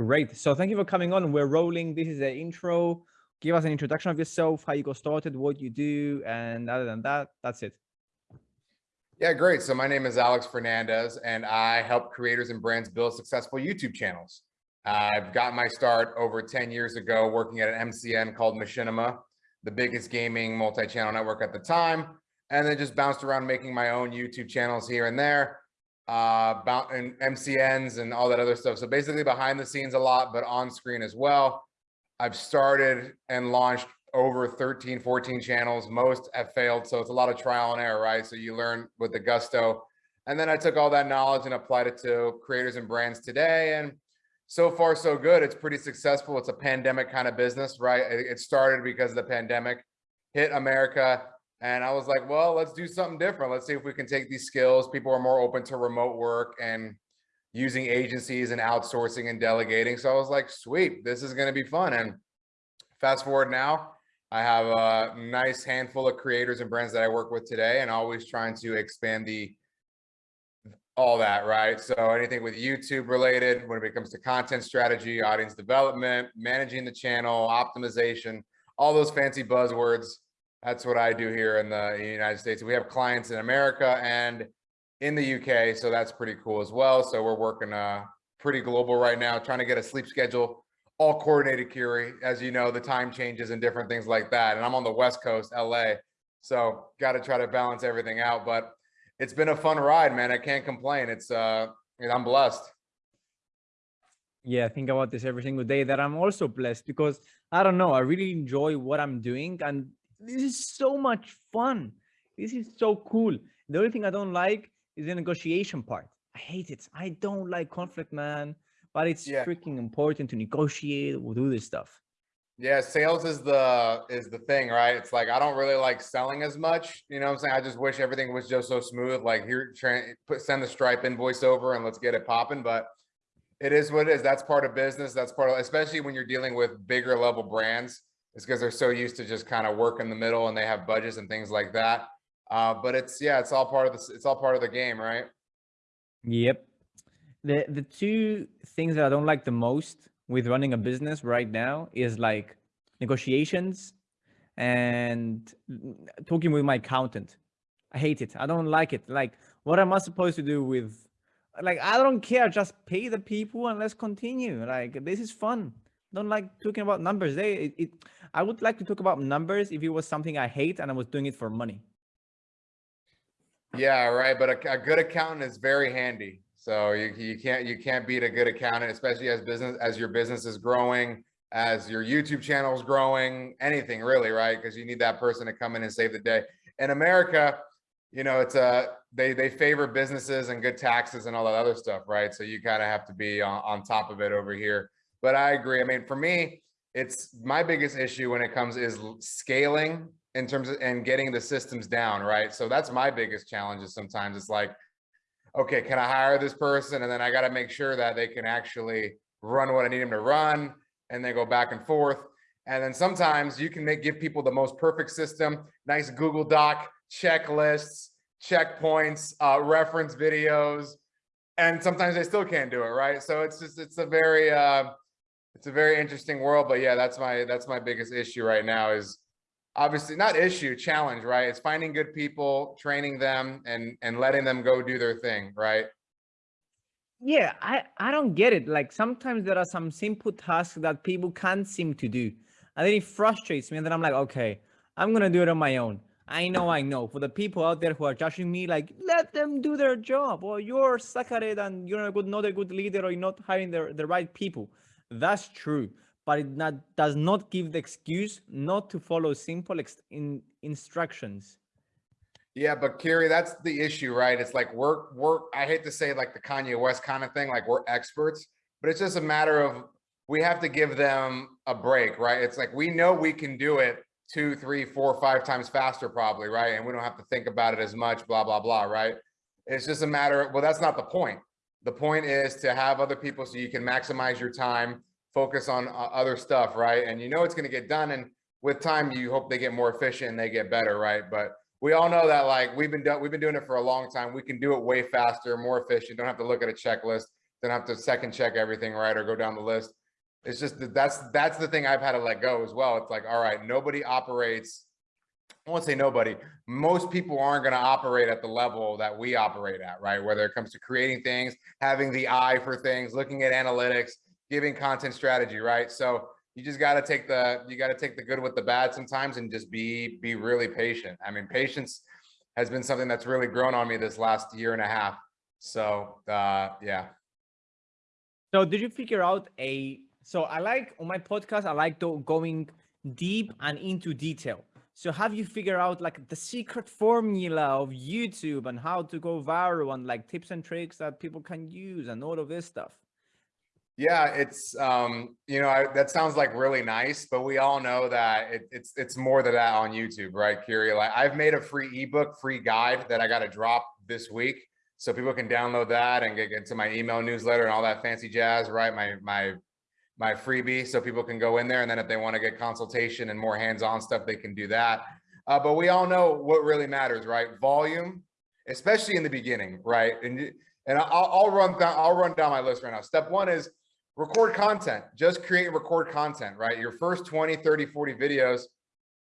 Great. So thank you for coming on. We're rolling. This is the intro. Give us an introduction of yourself, how you got started, what you do, and other than that, that's it. Yeah, great. So my name is Alex Fernandez, and I help creators and brands build successful YouTube channels. I've got my start over 10 years ago working at an MCN called Machinima, the biggest gaming multi-channel network at the time, and then just bounced around making my own YouTube channels here and there, uh, about and MCNs and all that other stuff. So basically behind the scenes a lot, but on screen as well. I've started and launched over 13, 14 channels. Most have failed. So it's a lot of trial and error, right? So you learn with the gusto. And then I took all that knowledge and applied it to creators and brands today. And so far, so good. It's pretty successful. It's a pandemic kind of business, right? It started because of the pandemic hit America. And I was like, well, let's do something different. Let's see if we can take these skills. People are more open to remote work and using agencies and outsourcing and delegating. So I was like, sweet, this is going to be fun. And fast forward now, I have a nice handful of creators and brands that I work with today and always trying to expand the all that, right? So anything with YouTube related, when it comes to content strategy, audience development, managing the channel, optimization, all those fancy buzzwords. That's what I do here in the United States. We have clients in America and in the UK, so that's pretty cool as well. So we're working uh, pretty global right now, trying to get a sleep schedule all coordinated, Kiri. As you know, the time changes and different things like that. And I'm on the West Coast, LA, so got to try to balance everything out. But it's been a fun ride, man. I can't complain. It's uh, I'm blessed. Yeah, I think about this every single day that I'm also blessed because I don't know, I really enjoy what I'm doing and this is so much fun. This is so cool. The only thing I don't like is the negotiation part. I hate it. I don't like conflict, man. But it's yeah. freaking important to negotiate. We'll do this stuff. Yeah, sales is the is the thing, right? It's like I don't really like selling as much. You know what I'm saying? I just wish everything was just so smooth. Like here, try, put send the Stripe invoice over and let's get it popping. But it is what it is. That's part of business. That's part of, especially when you're dealing with bigger level brands. It's because they're so used to just kind of work in the middle and they have budgets and things like that. Uh, but it's yeah, it's all part of this. It's all part of the game, right? Yep. The the two things that I don't like the most with running a business right now is like negotiations and talking with my accountant. I hate it. I don't like it. Like, what am I supposed to do with? Like, I don't care. Just pay the people and let's continue. Like, this is fun. Don't like talking about numbers. They, it, it I would like to talk about numbers if it was something I hate and I was doing it for money. Yeah, right. But a, a good accountant is very handy. So you, you can't you can't beat a good accountant, especially as business as your business is growing, as your YouTube channel is growing, anything really, right? Because you need that person to come in and save the day. In America, you know, it's a they they favor businesses and good taxes and all that other stuff, right? So you kind of have to be on, on top of it over here. But I agree. I mean, for me, it's my biggest issue when it comes is scaling in terms of and getting the systems down, right? So that's my biggest challenge is sometimes it's like, okay, can I hire this person? And then I got to make sure that they can actually run what I need them to run and then go back and forth. And then sometimes you can make, give people the most perfect system, nice Google Doc, checklists, checkpoints, uh, reference videos, and sometimes they still can't do it, right? So it's just, it's a very, uh, it's a very interesting world, but yeah, that's my, that's my biggest issue right now is obviously not issue challenge right? It's finding good people training them and and letting them go do their thing right? Yeah i i don't get it. Like sometimes there are some simple tasks that people can't seem to do and then it frustrates me and then i'm like okay i'm gonna do it on my own. I know i know. For the people out there who are judging me like let them do their job or you're suck at it and you're not a good not a good leader or you're not hiring the, the right people that's true but it not, does not give the excuse not to follow simple in, instructions. Yeah, but Kiri, that's the issue, right? It's like we're, we're, I hate to say like the Kanye West kind of thing, like we're experts, but it's just a matter of, we have to give them a break, right? It's like, we know we can do it two, three, four, five times faster probably, right? And we don't have to think about it as much, blah, blah, blah, right? It's just a matter of, well, that's not the point. The point is to have other people so you can maximize your time focus on uh, other stuff, right? And you know it's going to get done. And with time, you hope they get more efficient and they get better, right? But we all know that like we've been we've been doing it for a long time. We can do it way faster, more efficient. Don't have to look at a checklist. Don't have to second check everything, right? Or go down the list. It's just that that's, that's the thing I've had to let go as well. It's like, all right, nobody operates. I won't say nobody, most people aren't going to operate at the level that we operate at, right? Whether it comes to creating things, having the eye for things, looking at analytics, giving content strategy, right? So you just got to take the, you got to take the good with the bad sometimes and just be, be really patient. I mean, patience has been something that's really grown on me this last year and a half. So, uh, yeah. So did you figure out a, so I like on my podcast, I like to going deep and into detail. So have you figured out like the secret formula of YouTube and how to go viral and like tips and tricks that people can use and all of this stuff? Yeah, it's um, you know, I, that sounds like really nice, but we all know that it, it's it's more than that on YouTube, right, Kiri? Like I've made a free ebook, free guide that I got to drop this week, so people can download that and get into my email newsletter and all that fancy jazz, right? My my my freebie, so people can go in there, and then if they want to get consultation and more hands-on stuff, they can do that. Uh, but we all know what really matters, right? Volume, especially in the beginning, right? And and I'll, I'll run down I'll run down my list right now. Step one is record content, just create and record content, right? Your first 20, 30, 40 videos,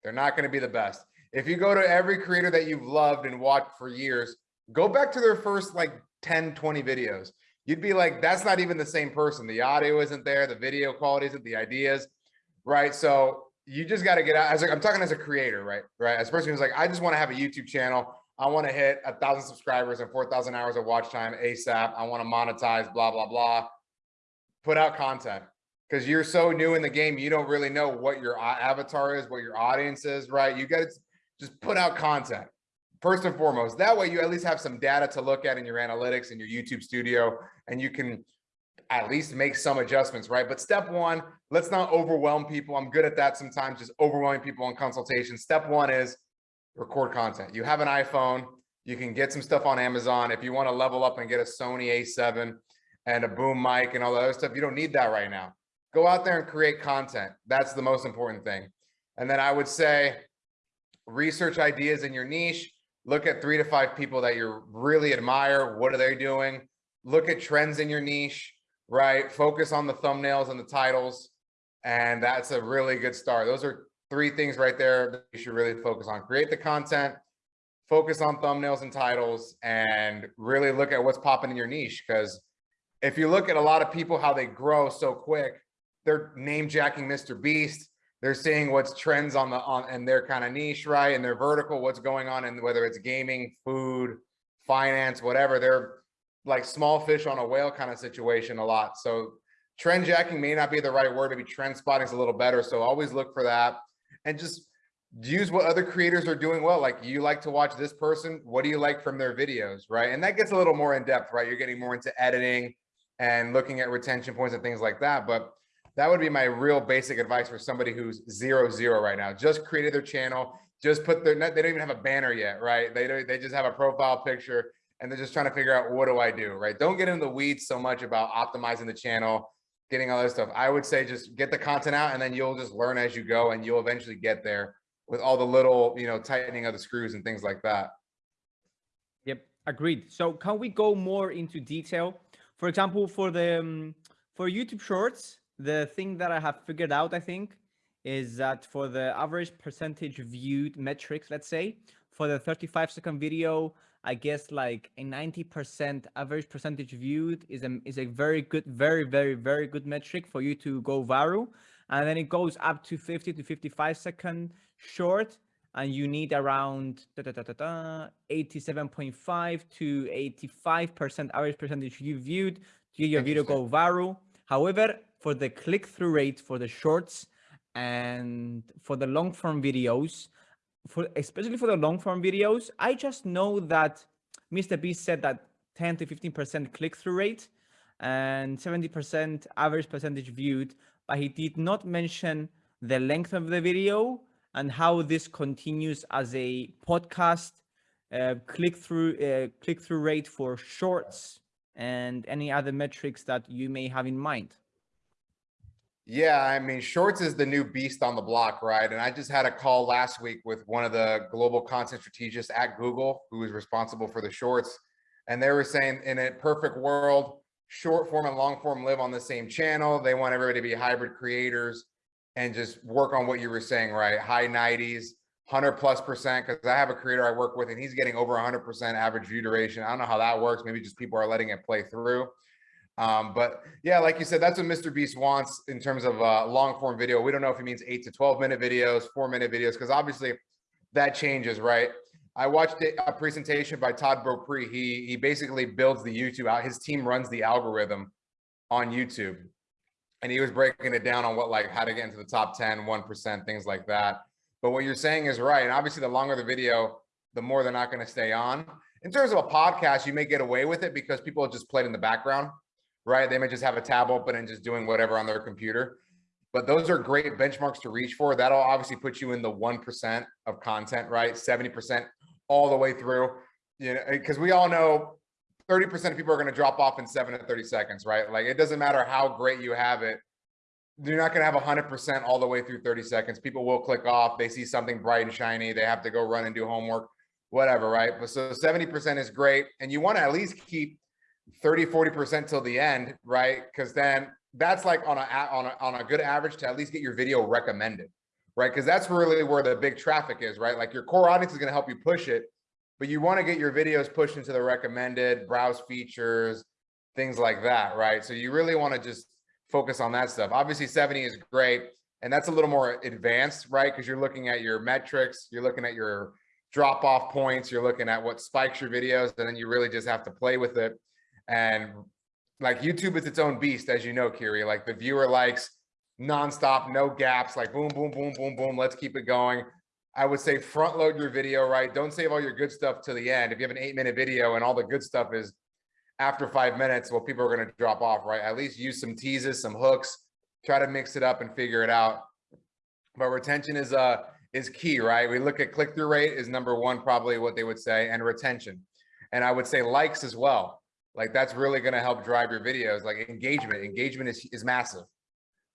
they're not going to be the best. If you go to every creator that you've loved and watched for years, go back to their first like 10, 20 videos. You'd be like, that's not even the same person. The audio isn't there. The video quality isn't the ideas, right? So you just got to get out as I'm talking as a creator, right? Right. As a person who's like, I just want to have a YouTube channel. I want to hit a thousand subscribers and 4,000 hours of watch time ASAP. I want to monetize, blah, blah, blah put out content because you're so new in the game. You don't really know what your avatar is, what your audience is, right? You got to just put out content first and foremost. That way you at least have some data to look at in your analytics and your YouTube studio, and you can at least make some adjustments, right? But step one, let's not overwhelm people. I'm good at that sometimes, just overwhelming people on consultation. Step one is record content. You have an iPhone, you can get some stuff on Amazon. If you want to level up and get a Sony A7, and a boom mic and all the other stuff. You don't need that right now. Go out there and create content. That's the most important thing. And then I would say research ideas in your niche. Look at three to five people that you really admire. What are they doing? Look at trends in your niche, right? Focus on the thumbnails and the titles. And that's a really good start. Those are three things right there that you should really focus on. Create the content, focus on thumbnails and titles, and really look at what's popping in your niche because if you look at a lot of people, how they grow so quick, they're name jacking Mr. Beast. They're seeing what's trends on the on and their kind of niche, right? And their vertical, what's going on, and whether it's gaming, food, finance, whatever. They're like small fish on a whale kind of situation a lot. So trend jacking may not be the right word. Maybe trend spotting is a little better. So always look for that and just use what other creators are doing well. Like you like to watch this person. What do you like from their videos, right? And that gets a little more in depth, right? You're getting more into editing and looking at retention points and things like that. But that would be my real basic advice for somebody who's zero zero right now. Just created their channel, just put their they don't even have a banner yet, right? They don't, they just have a profile picture and they're just trying to figure out what do I do, right? Don't get in the weeds so much about optimizing the channel, getting all that stuff. I would say just get the content out and then you'll just learn as you go and you'll eventually get there with all the little, you know, tightening of the screws and things like that. Yep, agreed. So can we go more into detail for example, for the um, for YouTube Shorts, the thing that I have figured out, I think, is that for the average percentage viewed metrics, let's say, for the 35 second video, I guess like a 90% average percentage viewed is a, is a very good, very, very, very good metric for you to go viral. And then it goes up to 50 to 55 second short and you need around 87.5 to 85% average percentage you viewed to get your video go viral. However, for the click-through rate for the shorts and for the long form videos, for especially for the long form videos, I just know that Mr. Beast said that 10 to 15% click-through rate and 70% average percentage viewed, but he did not mention the length of the video and how this continues as a podcast uh, click through uh, click through rate for shorts and any other metrics that you may have in mind. Yeah, I mean, shorts is the new beast on the block, right? And I just had a call last week with one of the global content strategists at Google, who is responsible for the shorts. And they were saying in a perfect world, short form and long form live on the same channel. They want everybody to be hybrid creators and just work on what you were saying, right? High 90s, 100 plus percent. Cause I have a creator I work with and he's getting over 100% average view duration. I don't know how that works. Maybe just people are letting it play through. Um, but yeah, like you said, that's what Mr. Beast wants in terms of uh, long form video. We don't know if he means eight to 12 minute videos, four minute videos, because obviously that changes, right? I watched a presentation by Todd Beaupre. He he basically builds the YouTube out. His team runs the algorithm on YouTube. And he was breaking it down on what like how to get into the top 10, 1%, things like that. But what you're saying is right. And obviously the longer the video, the more they're not going to stay on. In terms of a podcast, you may get away with it because people just play it in the background, right? They may just have a tab open and just doing whatever on their computer. But those are great benchmarks to reach for. That'll obviously put you in the 1% of content, right? 70% all the way through, you know, because we all know 30% of people are going to drop off in seven to 30 seconds, right? Like it doesn't matter how great you have it. You're not going to have 100% all the way through 30 seconds. People will click off. They see something bright and shiny. They have to go run and do homework, whatever, right? But so 70% is great. And you want to at least keep 30, 40% till the end, right? Because then that's like on a, on a, on a good average to at least get your video recommended, right? Because that's really where the big traffic is, right? Like your core audience is going to help you push it, but you want to get your videos pushed into the recommended browse features, things like that, right? So you really want to just focus on that stuff. Obviously 70 is great. And that's a little more advanced, right? Because you're looking at your metrics, you're looking at your drop off points, you're looking at what spikes your videos, and then you really just have to play with it. And like YouTube is its own beast, as you know, Kiri, like the viewer likes nonstop, no gaps, like boom, boom, boom, boom, boom. Let's keep it going. I would say front load your video, right? Don't save all your good stuff to the end. If you have an eight minute video and all the good stuff is after five minutes, well, people are going to drop off, right? At least use some teases, some hooks, try to mix it up and figure it out. But retention is uh is key, right? We look at click through rate is number one, probably what they would say, and retention. And I would say likes as well. Like that's really going to help drive your videos. Like engagement, engagement is is massive,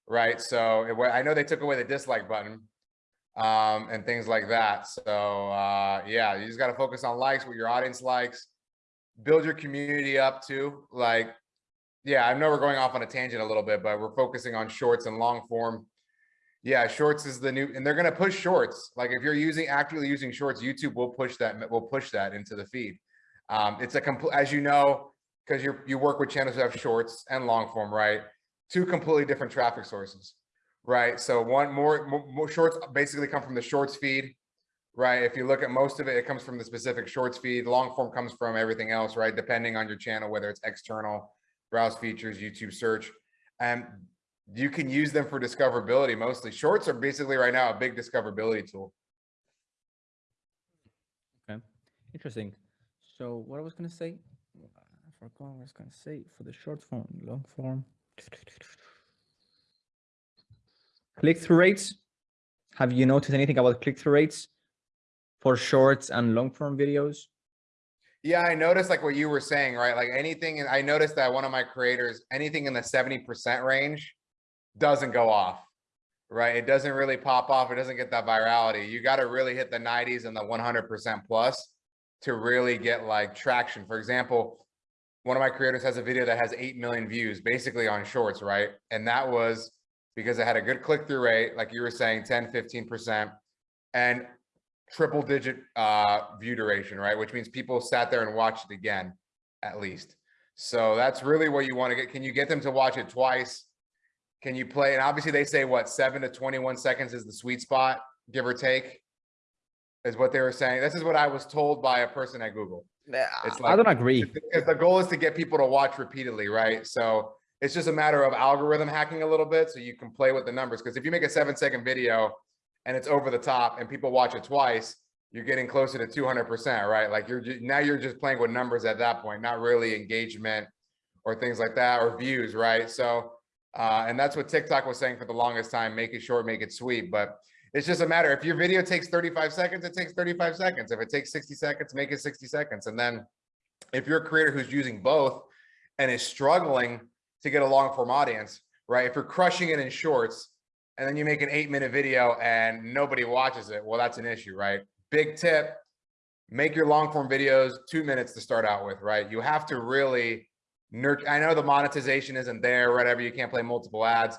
right? So it, I know they took away the dislike button, um, and things like that. So uh, yeah, you just got to focus on likes, what your audience likes, build your community up too. Like, yeah, I know we're going off on a tangent a little bit, but we're focusing on shorts and long form. Yeah, shorts is the new, and they're going to push shorts. Like if you're using actively using shorts, YouTube will push that will push that into the feed. Um, it's a complete, as you know, because you you work with channels that have shorts and long form, right? Two completely different traffic sources right? So one more, more shorts basically come from the shorts feed, right? If you look at most of it, it comes from the specific shorts feed. Long form comes from everything else, right? Depending on your channel, whether it's external, browse features, YouTube search, and you can use them for discoverability mostly. Shorts are basically right now a big discoverability tool. Okay, interesting. So what I was gonna say, I forgot what I was gonna say for the short form, long form. Click-through rates. Have you noticed anything about click-through rates for shorts and long form videos? Yeah, I noticed like what you were saying, right? Like anything, I noticed that one of my creators, anything in the 70% range doesn't go off, right? It doesn't really pop off. It doesn't get that virality. You got to really hit the 90s and the 100% plus to really get like traction. For example, one of my creators has a video that has 8 million views basically on shorts, right? And that was because it had a good click-through rate, like you were saying, 10, 15%, and triple digit uh, view duration, right? Which means people sat there and watched it again, at least. So that's really what you want to get. Can you get them to watch it twice? Can you play? And obviously they say what, seven to 21 seconds is the sweet spot, give or take, is what they were saying. This is what I was told by a person at Google. It's like, I don't agree. Because the goal is to get people to watch repeatedly, right? So it's just a matter of algorithm hacking a little bit so you can play with the numbers. Because if you make a seven second video and it's over the top and people watch it twice, you're getting closer to 200%, right? Like you're now you're just playing with numbers at that point, not really engagement or things like that or views, right? So, uh, and that's what TikTok was saying for the longest time, make it short, make it sweet. But it's just a matter, if your video takes 35 seconds, it takes 35 seconds. If it takes 60 seconds, make it 60 seconds. And then if you're a creator who's using both and is struggling to get a long form audience, right? If you're crushing it in shorts and then you make an eight minute video and nobody watches it, well, that's an issue, right? Big tip, make your long form videos two minutes to start out with, right? You have to really nurture. I know the monetization isn't there, whatever. You can't play multiple ads,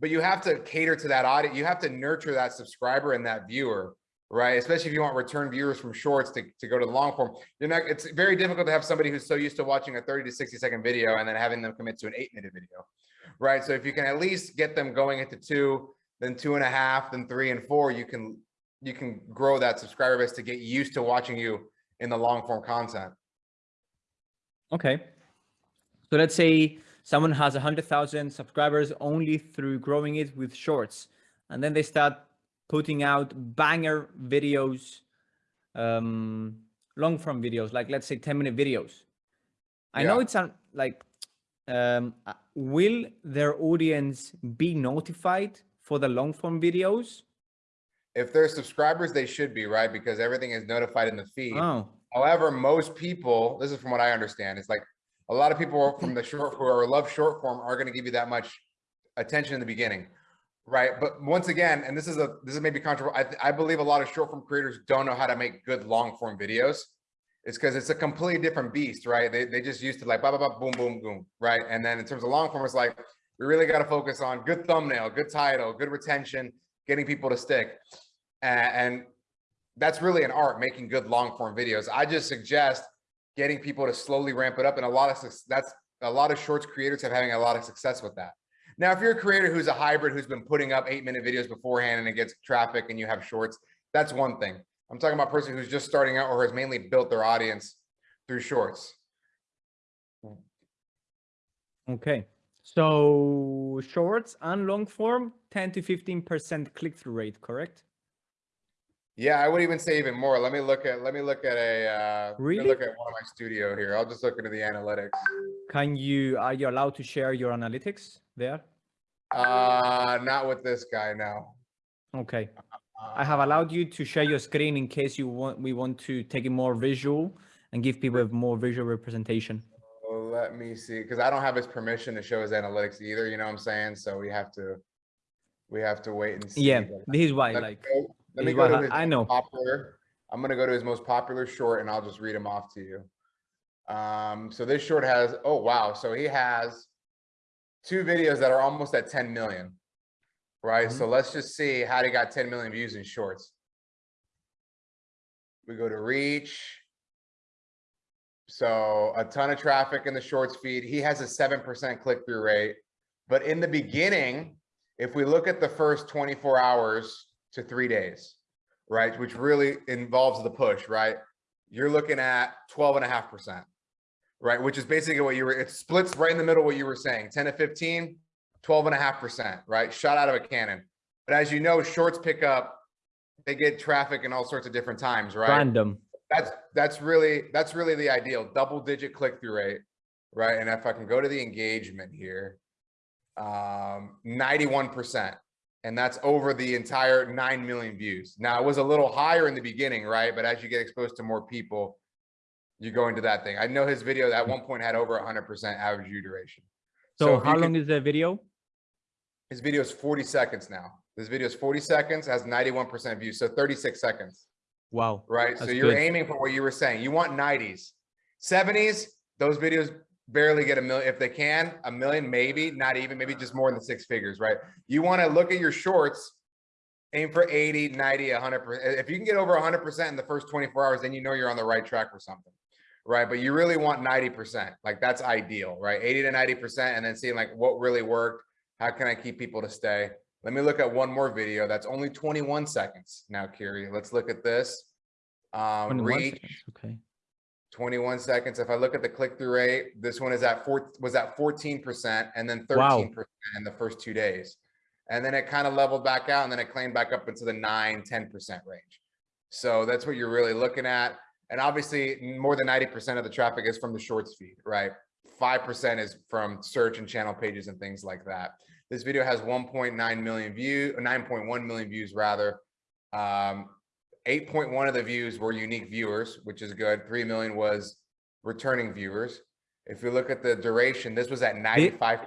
but you have to cater to that audience. You have to nurture that subscriber and that viewer, right? Especially if you want return viewers from shorts to, to go to the long form. You're not, it's very difficult to have somebody who's so used to watching a 30 to 60 second video and then having them commit to an eight minute video, right? So if you can at least get them going into two, then two and a half, then three and four, you can, you can grow that subscriber base to get used to watching you in the long form content. Okay. So let's say someone has a 100,000 subscribers only through growing it with shorts, and then they start putting out banger videos, um, long form videos, like let's say 10 minute videos. I know it's un- like, um, uh, will their audience be notified for the long form videos? If they're subscribers, they should be, right? Because everything is notified in the feed. Oh, However, most people, this is from what I understand, it's like a lot of people from the short who are love short form are going to give you that much attention in the beginning, right? But once again, and this is a this is maybe controversial. I, I believe a lot of short form creators don't know how to make good long form videos. It's because it's a completely different beast, right? They they just used to like blah blah blah boom boom boom, right? And then in terms of long form, it's like we really got to focus on good thumbnail, good title, good retention, getting people to stick, and, and that's really an art making good long form videos. I just suggest getting people to slowly ramp it up. And a lot of that's a lot of shorts creators have having a lot of success with that. Now, if you're a creator who's a hybrid, who's been putting up eight minute videos beforehand and it gets traffic and you have shorts, that's one thing. I'm talking about a person who's just starting out or has mainly built their audience through shorts. okay. So shorts and long form, 10 to 15% click-through rate, correct? Yeah, I would even say even more. Let me look at let me look at a uh Really? look at one of my studio here. I'll just look into the analytics. Can you, are you allowed to share your analytics there? Uh not with this guy now. Okay. I have allowed you to share your screen in case you want, we want to take it more visual and give people a more visual representation. Well, let me see, because I don't have his permission to show his analytics either, you know what I'm saying? So we have to, we have to wait and see. Yeah, this is why, Let me like, go- let me go to I- his I know. Popular, I'm gonna go to his most popular short and I'll just read him off to you. Um, so this short has, oh, wow, so he has two videos that are almost at 10 million. Right, Mhm. so let's just see how he got 10 million views in shorts. We go to reach. So a ton of traffic in the shorts feed. He has a 7% click-through rate. But in the beginning, if we look at the first 24 hours to three days, right, which really involves the push, right? You're looking at 12 and a half percent, right? Which is basically what you were, it splits right in the middle what you were saying, 10 to 15, 12 and a half percent, right? Shot out of a cannon. But as you know, shorts pick up, they get traffic in all sorts of different times, right? Random. That's, that's really, that's really the ideal, double digit click-through rate, right? And if I can go to the engagement here, um, ninety-one percent. And that's over the entire nine million views. Now, it was a little higher in the beginning, right? But as you get exposed to more people, you go into that thing. I know his video at one point had over hundred percent average view duration. So if how long could- is the video? His video is forty seconds now. This video is forty seconds, has ninety-one percent views, so thirty-six seconds. Wow. right? So you're good. aiming for what you were saying. You want nineties, seventies, those videos barely get a million. If they can, a million, maybe, not even, maybe just more than six figures, right? You want to look at your shorts, aim for 80, 90 100 percent. If you can get over hundred percent in the first 24 hours, then you know you're on the right track for something. Right. But you really want 90%. Like that's ideal, right? 80 to 90%. And then seeing like what really worked. How can I keep people to stay? Let me look at one more video. That's only 21 seconds now, Kiri. Let's look at this. Um, 21 reach seconds, Okay. 21 seconds. If I look at the click-through rate, this one is at four, was at 14% and then 13% in the first two days. And then it kind of leveled back out and then it claimed back up into the nine, 10% range. So that's what you're really looking at. And obviously more than 90% of the traffic is from the shorts feed, right? 5% is from search and channel pages and things like that. This video has 1.9 million view, 9.1 million views rather. Um, 8.1 of the views were unique viewers, which is good. 3 million was returning viewers. If you look at the duration, this was at 95%.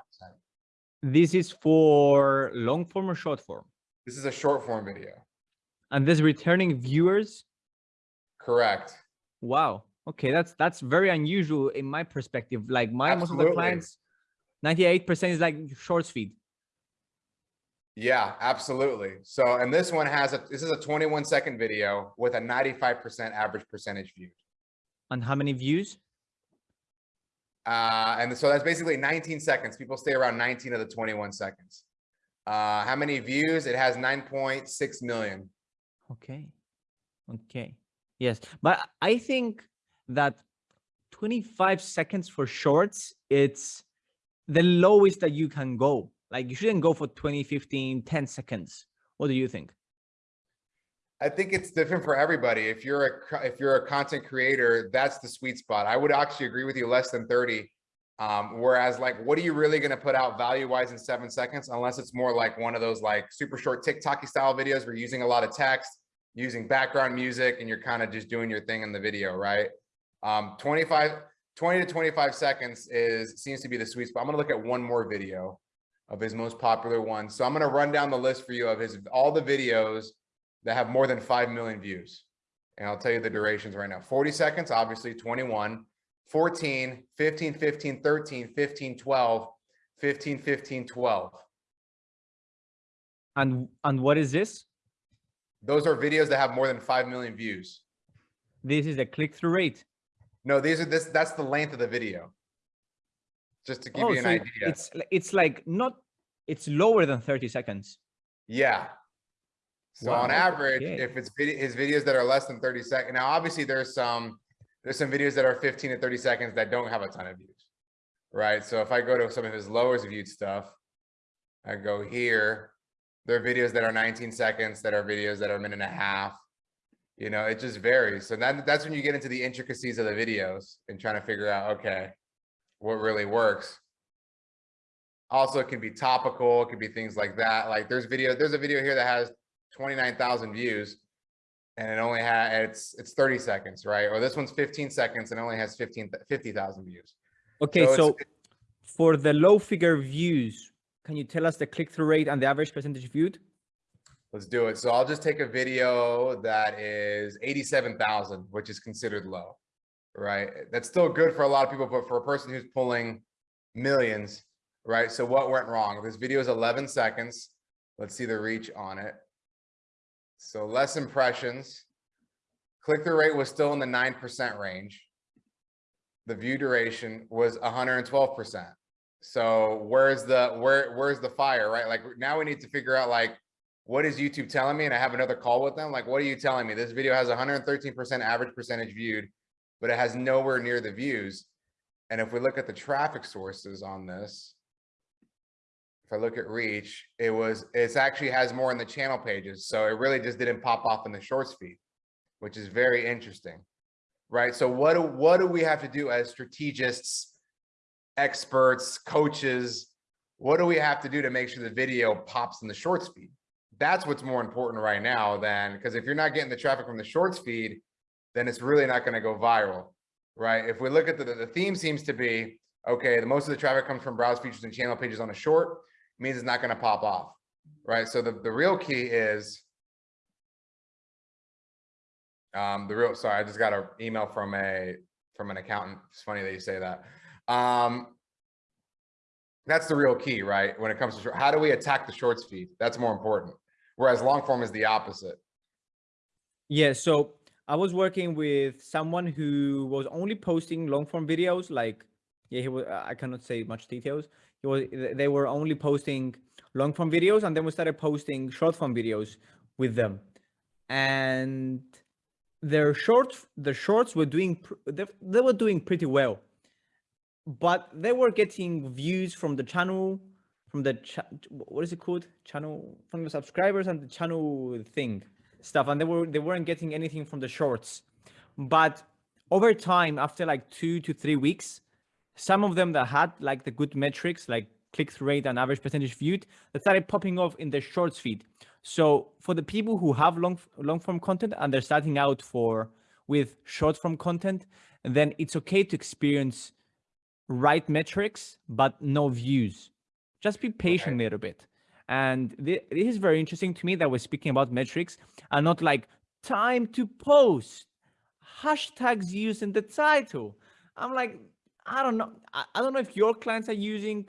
This is for long form or short form? This is a short form video. And this returning viewers, Correct. Wow. Okay, that's that's very unusual in my perspective. Like my most of the clients, 98% is like shorts feed. Yeah, absolutely. So, and this one has a, this is a 21 second video with a 95% average percentage viewed. And how many views? Uh, and so that's basically 19 seconds. People stay around 19 of the 21 seconds. Uh, how many views? It has 9.6 million. Okay. Okay. Yes. But I think that 25 seconds for shorts, it's the lowest that you can go. Like you shouldn't go for 20, 15, 10 seconds. What do you think? I think it's different for everybody. If you're a if you're a content creator, that's the sweet spot. I would actually agree with you less than 30. Um, whereas like, what are you really going to put out value wise in seven seconds? Unless it's more like one of those like super short TikToky style videos where you're using a lot of text, using background music, and you're kind of just doing your thing in the video, right? Um, 25, 20 to 25 seconds is seems to be the sweet spot. I'm to look at one more video of his most popular ones. So I'm to run down the list for you of his all the videos that have more than 5 million views. And I'll tell you the durations right now. 40 seconds, obviously 21, 14, 15, 15, 13, 15, 12, 15, 15, 12. And and what is this? Those are videos that have more than 5 million views. This is the click-through rate. No, these are this that's the length of the video. Just to give Oh, you an so idea. it's it's like not it's lower than 30 seconds. Yeah. So on average, okay. if it's vid- his videos that are less than 30 seconds, now obviously there's some, there's some videos that are 15 to 30 seconds that don't have a ton of views. Right? So if I go to some of his lowest viewed stuff, I go here, there are videos that are 19 seconds, that are videos that are a minute and a half. You know, it just varies. So that, that's when you get into the intricacies of the videos and trying to figure out, okay, what really works. Also, it can be topical, it could be things like that. Like there's video, there's a video here that has 29,000 views and it only had, it's, it's 30 seconds, right? Or this one's 15 seconds and only has 15, 50,000 views. Okay, it's- so for the low figure views, can you tell us the click-through rate and the average percentage viewed? Let's do it. So I'll just take a video that is 87,000, which is considered low, right? That's still good for a lot of people, but for a person who's pulling millions, right? So what went wrong? This video is 11 seconds. Let's see the reach on it. So less impressions. Click-through rate was still in the 9% range. The view duration was 112%. So where's the, where, where's the fire, right? Like now we need to figure out like, what is YouTube telling me? And I have another call with them. Like, what are you telling me? This video has 113% average percentage viewed, but it has nowhere near the views. And if we look at the traffic sources on this, if I look at reach, it was, it's actually has more in the channel pages. So it really just didn't pop off in the shorts feed, which is very interesting. Right. So what do, what do we have to do as strategists, experts, coaches? What do we have to do to make sure the video pops in the shorts feed? That's what's more important right now than, because if you're not getting the traffic from the shorts feed, then it's really not going to go viral, right? If we look at the, the theme seems to be, okay, the most of the traffic comes from browse features and channel pages on a short, means it's not going to pop off, right? So the, the real key is, um, the real, sorry, I just got an email from a, from an accountant. It's funny that you say that. Um, that's the real key, right? When it comes to, short- how do we attack the shorts feed? That's more important. Whereas long form is the opposite. Yeah, so I was working with someone who was only posting long form videos. Like, yeah, he was. I cannot say much details. He was. They were only posting long form videos, and then we started posting short form videos with them, and their shorts, the shorts were doing. They, they were doing pretty well, but they were getting views from the channel, from the cha- what is it called? Channel from the subscribers and the channel thing stuff and they were they weren't getting anything from the shorts but over time after like two to three weeks some of them that had like the good metrics like click-through rate and average percentage viewed that started popping off in the shorts feed so for the people who have long long form content and they're starting out for with short form content then it's okay to experience right metrics but no views just be patient a little bit and thi- this is very interesting to me that we're speaking about metrics and not like time to post hashtags used in the title. I'm like, I don't know. I, I don't know if your clients are using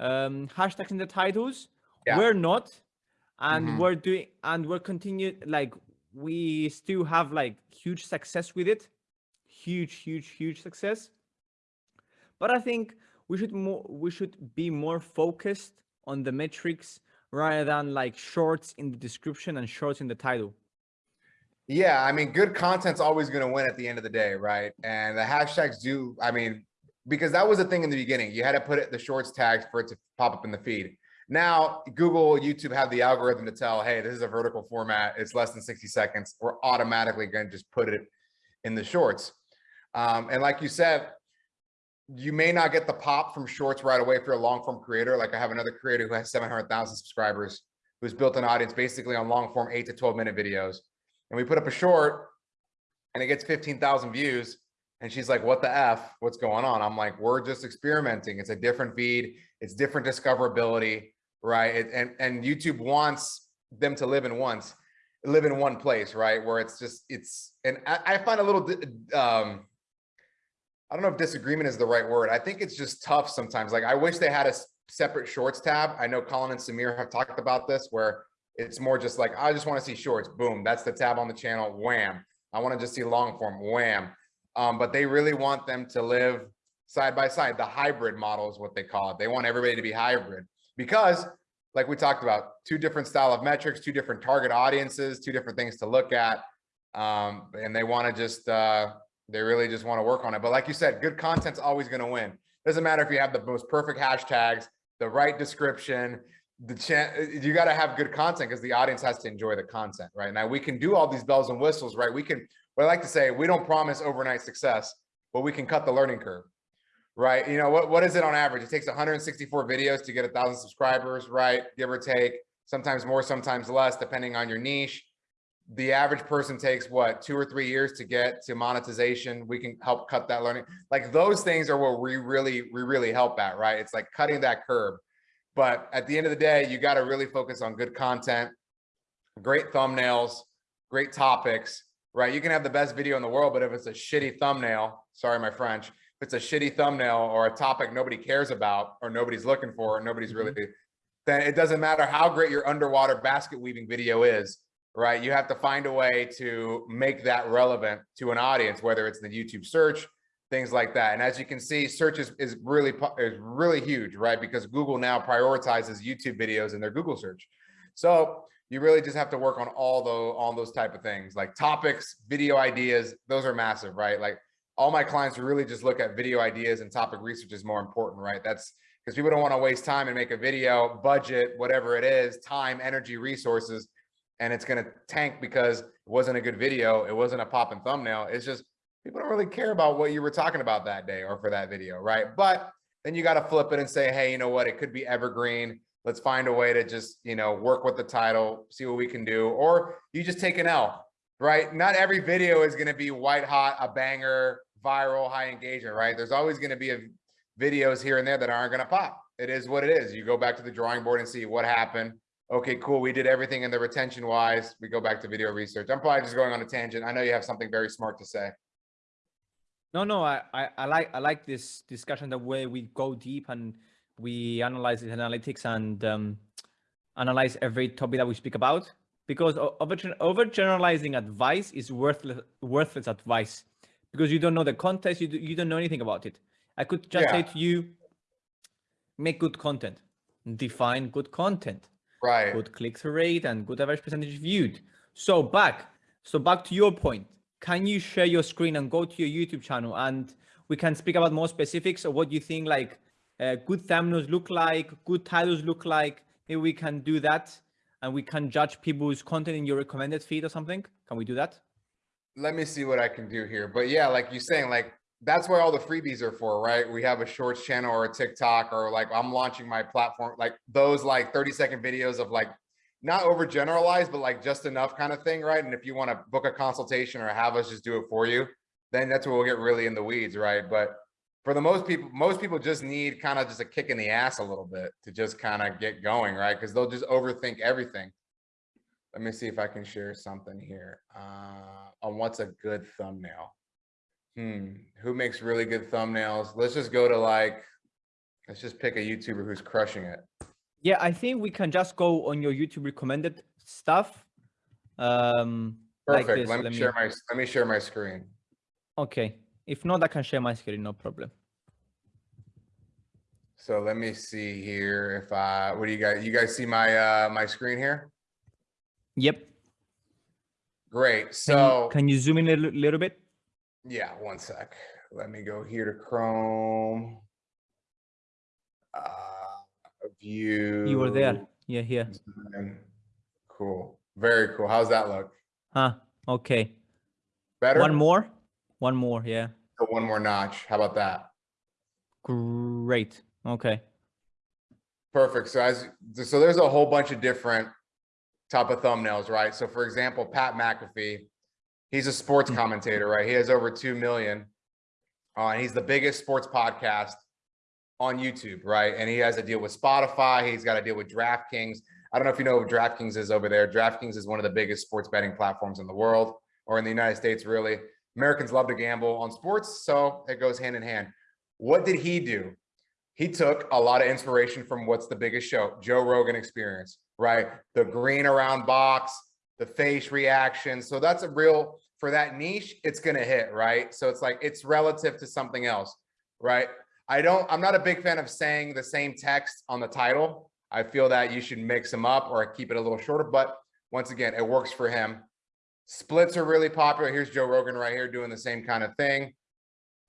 um, hashtags in the titles. Yeah. We're not, and Mhm. we're doing, and we're continued. Like we still have like huge success with it, huge, huge, huge success. But I think we should more, we should be more focused on the metrics rather than like shorts in the description and shorts in the title. Yeah, I mean, good content's always gonna win at the end of the day, right? And the hashtags do, I mean, because that was the thing in the beginning. You had to put it the shorts tags for it to pop up in the feed. Now, Google, YouTube have the algorithm to tell, hey, this is a vertical format. It's less than 60 seconds. We're automatically going to just put it in the shorts. Um, and like you said, you may not get the pop from shorts right away if you're a long form creator. Like I have another creator who has 700,000 subscribers who's built an audience basically on long form eight to 12 minute videos. And we put up a short and it gets 15,000 views. And she's like, what the F, what's going on? I'm like, we're just experimenting. It's a different feed. It's different discoverability, right? It, and, and YouTube wants them to live in once, live in one place, right? Where it's just, it's, and I, I find a little, um, I don't know if disagreement is the right word. I think it's just tough sometimes. Like I wish they had a separate shorts tab. I know Colin and Samir have talked about this where it's more just like, I just want to see shorts. Boom. That's the tab on the channel. Wham. I want to just see long form. Wham. Um, but they really want them to live side by side. The hybrid model is what they call it. They want everybody to be hybrid because like we talked about, two different style of metrics, two different target audiences, two different things to look at. Um, and they want to just, uh, they really just want to work on it. But like you said, good content's always going to win. Doesn't matter if you have the most perfect hashtags, the right description, the chance uh, you got to have good content because the audience has to enjoy the content, right? Now we can do all these bells and whistles, right? We can, what I like to say, we don't promise overnight success, but we can cut the learning curve, right? You know, what, what is it on average? It takes 164 videos to get a thousand subscribers, right? Give or take, sometimes more, sometimes less, depending on your niche the average person takes what two or three years to get to monetization? We can help cut that learning. Like those things are what we really we really help at right? It's like cutting that curb. But at the end of the day you got to really focus on good content great thumbnails great topics right? You can have the best video in the world but if it's a shitty thumbnail sorry my french if it's a shitty thumbnail or a topic nobody cares about or nobody's looking for or nobody's really mm-hmm. then it doesn't matter how great your underwater basket weaving video is right? You have to find a way to make that relevant to an audience, whether it's the YouTube search, things like that. And as you can see, search is, is really is really huge, right? Because Google now prioritizes YouTube videos in their Google search. So you really just have to work on all those all those type of things like topics, video ideas. Those are massive, right? Like all my clients really just look at video ideas and topic research is more important, right? That's because people don't want to waste time and make a video, budget, whatever it is, time, energy, resources and it's going to tank because it wasn't a good video. It wasn't a pop and thumbnail. It's just people don't really care about what you were talking about that day or for that video, right? But then you got to flip it and say, hey, you know what? It could be evergreen. Let's find a way to just, you know, work with the title, see what we can do. Or you just take an L, right? Not every video is going to be white hot, a banger, viral, high engagement, right? There's always going to be a, videos here and there that aren't going to pop. It is what it is. You go back to the drawing board and see what happened okay, cool. We did everything in the retention wise. We go back to video research. I'm probably just going on a tangent. I know you have something very smart to say. No, no, I, I, I like I like this discussion the way we go deep and we analyze the analytics and um, analyze every topic that we speak about because over over generalizing advice is worthless worthless advice because you don't know the context you do, you don't know anything about it. I could just yeah. say to you, make good content, define good content, right. Good click-through rate and good average percentage viewed. So back so back to your point. Can you share your screen and go to your youtube channel and we can speak about more specifics of what you think like uh, good thumbnails look like good titles look like? Maybe we can do that and we can judge people's content in your recommended feed or something. Can we do that? Let me see what i can do here. But yeah like you're saying like that's where all the freebies are for, right? We have a shorts channel or a TikTok or like I'm launching my platform, like those like 30 second videos of like not overgeneralized, but like just enough kind of thing, right? And if you want to book a consultation or have us just do it for you, then that's where we'll get really in the weeds, right? But for the most people, most people just need kind of just a kick in the ass a little bit to just kind of get going, right? Because they'll just overthink everything. Let me see if I can share something here, uh, on what's a good thumbnail. Hmm, who makes really good thumbnails? Let's just go to like, let's just pick a YouTuber who's crushing it. Yeah, I think we can just go on your YouTube recommended stuff. Um, like Perfect. this. Let me share my, let me share my screen. Okay. If not, I can share my screen, no problem. So let me see here if I, what do you guys, you guys see my, uh, my screen here? Yep. Great. Can you- So, can you zoom in a little bit? Yeah, one sec. Let me go here to Chrome. Uh, view. You were there. Yeah, here. Cool. Very cool. How's that look? Huh. Okay. Better? One more. One more. Yeah. So One more notch. How about that? Great. Okay. Perfect. So as, so there's a whole bunch of different type of thumbnails, right? So for example, Pat McAfee, he's a sports Mhm. commentator, right? He has over 2 million. Uh, and he's the biggest sports podcast on YouTube, right? And he has a deal with Spotify. He's got a deal with DraftKings. I don't know if you know what DraftKings is over there. DraftKings is one of the biggest sports betting platforms in the world or in the United States, really. Americans love to gamble on sports, so it goes hand in hand. What did he do? He took a lot of inspiration from what's the biggest show, Joe Rogan Experience, right? The green around box, the face reaction. So that's a real, for that niche, it's going to hit, right? So it's like, it's relative to something else, right? I don't, I'm not a big fan of saying the same text on the title. I feel that you should mix them up or keep it a little shorter, but once again, it works for him. Splits are really popular. Here's Joe Rogan right here doing the same kind of thing.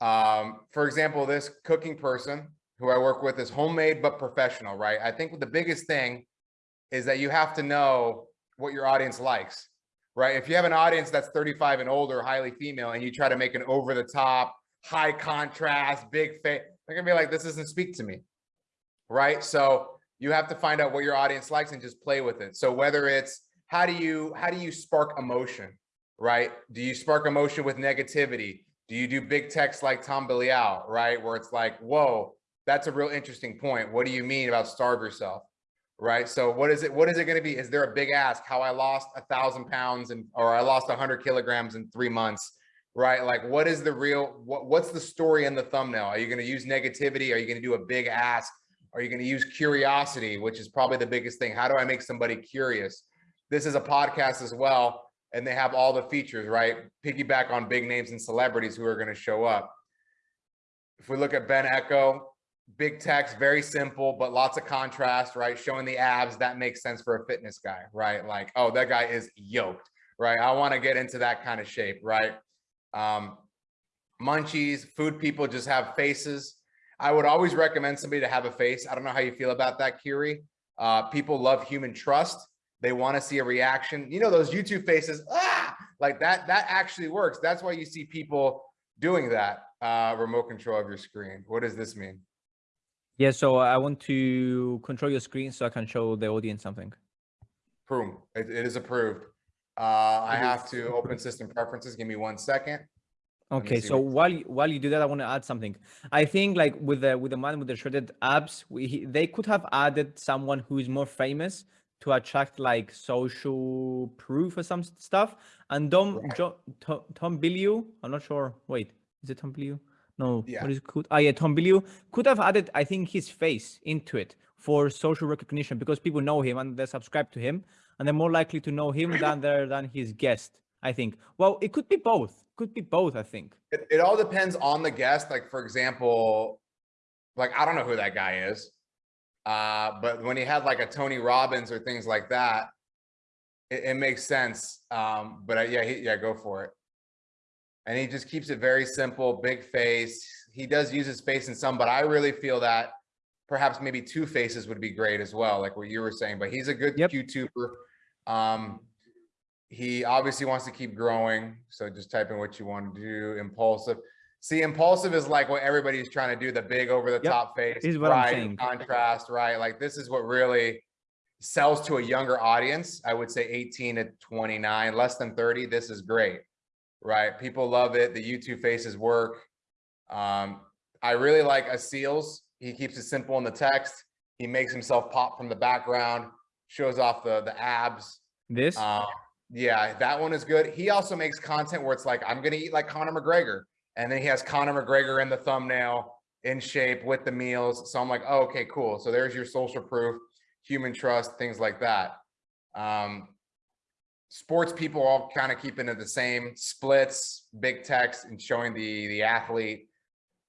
Um, for example, this cooking person who I work with is homemade but professional, right? I think the biggest thing is that you have to know what your audience likes, right? If you have an audience that's 35 and older, highly female, and you try to make an over the top, high contrast, big face, they're gonna be like, this doesn't speak to me, right? So you have to find out what your audience likes and just play with it. So whether it's how do you how do you spark emotion, right? Do you spark emotion with negativity? Do you do big text like Tom Bilyeu, right? Where it's like, whoa, that's a real interesting point. What do you mean about starve yourself? Right. So what is it? What is it going to be? Is there a big ask how I lost a thousand pounds and or I lost a hundred kilograms in three months? Right. Like what is the real what, what's the story in the thumbnail? Are you going to use negativity? Are you going to do a big ask? Are you going to use curiosity, which is probably the biggest thing? How do I make somebody curious? This is a podcast as well, and they have all the features, right? Piggyback on big names and celebrities who are going to show up. If we look at Ben Echo, big text, very simple, but lots of contrast, right? Showing the abs, that makes sense for a fitness guy, right? Like, oh, that guy is yoked, right? I want to get into that kind of shape, right? Um, munchies, food people just have faces. I would always recommend somebody to have a face. I don't know how you feel about that, Kiri. Uh, people love human trust. They want to see a reaction. You know, those YouTube faces, ah, like that, that actually works. That's why you see people doing that uh, remote control of your screen. What does this mean? Yeah, so I want to control your screen so I can show the audience something. Boom, it, it is approved. Uh, I have to open system preferences. Give me one second. Okay, so while you, while you do that, I want to add something. I think like with the with the man with the shredded abs, we, he, they could have added someone who is more famous to attract like social proof or some stuff. And Dom Right. Tom, Tom Bilyeu, I'm not sure. Wait, is it Tom Bilyeu? No, Yeah. what is called? Ah, yeah, Tom Bilyeu could have added, I think, his face into it for social recognition because people know him and they subscribe to him, and they're more likely to know him than they're than his guest. I think. Well, it could be both. Could be both. I think. It, it all depends on the guest. Like, for example, like, I don't know who that guy is. Uh, but when he had like a Tony Robbins or things like that, it, it makes sense. Um, but uh, yeah, he, yeah, go for it. And he just keeps it very simple, big face. He does use his face in some, but I really feel that perhaps maybe two faces would be great as well, like what you were saying. But he's a good Yep. YouTuber. Um, he obviously wants to keep growing. So just type in what you want to do. Impulsive. See, impulsive is like what everybody's trying to do, the big over the Yep, top face. this is what I'm right, saying. Contrast, right? Like this is what really sells to a younger audience. I would say 18 to 29, less than 30. This is great, right? People love it. The YouTube faces work. Um, I really like Aseals. He keeps it simple in the text. He makes himself pop from the background, shows off the, the abs. This? Um, yeah, that one is good. He also makes content where it's like, I'm gonna eat like Conor McGregor. And then he has Conor McGregor in the thumbnail in shape with the meals. So I'm like, oh, okay, cool. So there's your social proof, human trust, things like that. Um, sports people all kind of keeping it the same splits, big text and showing the, the athlete.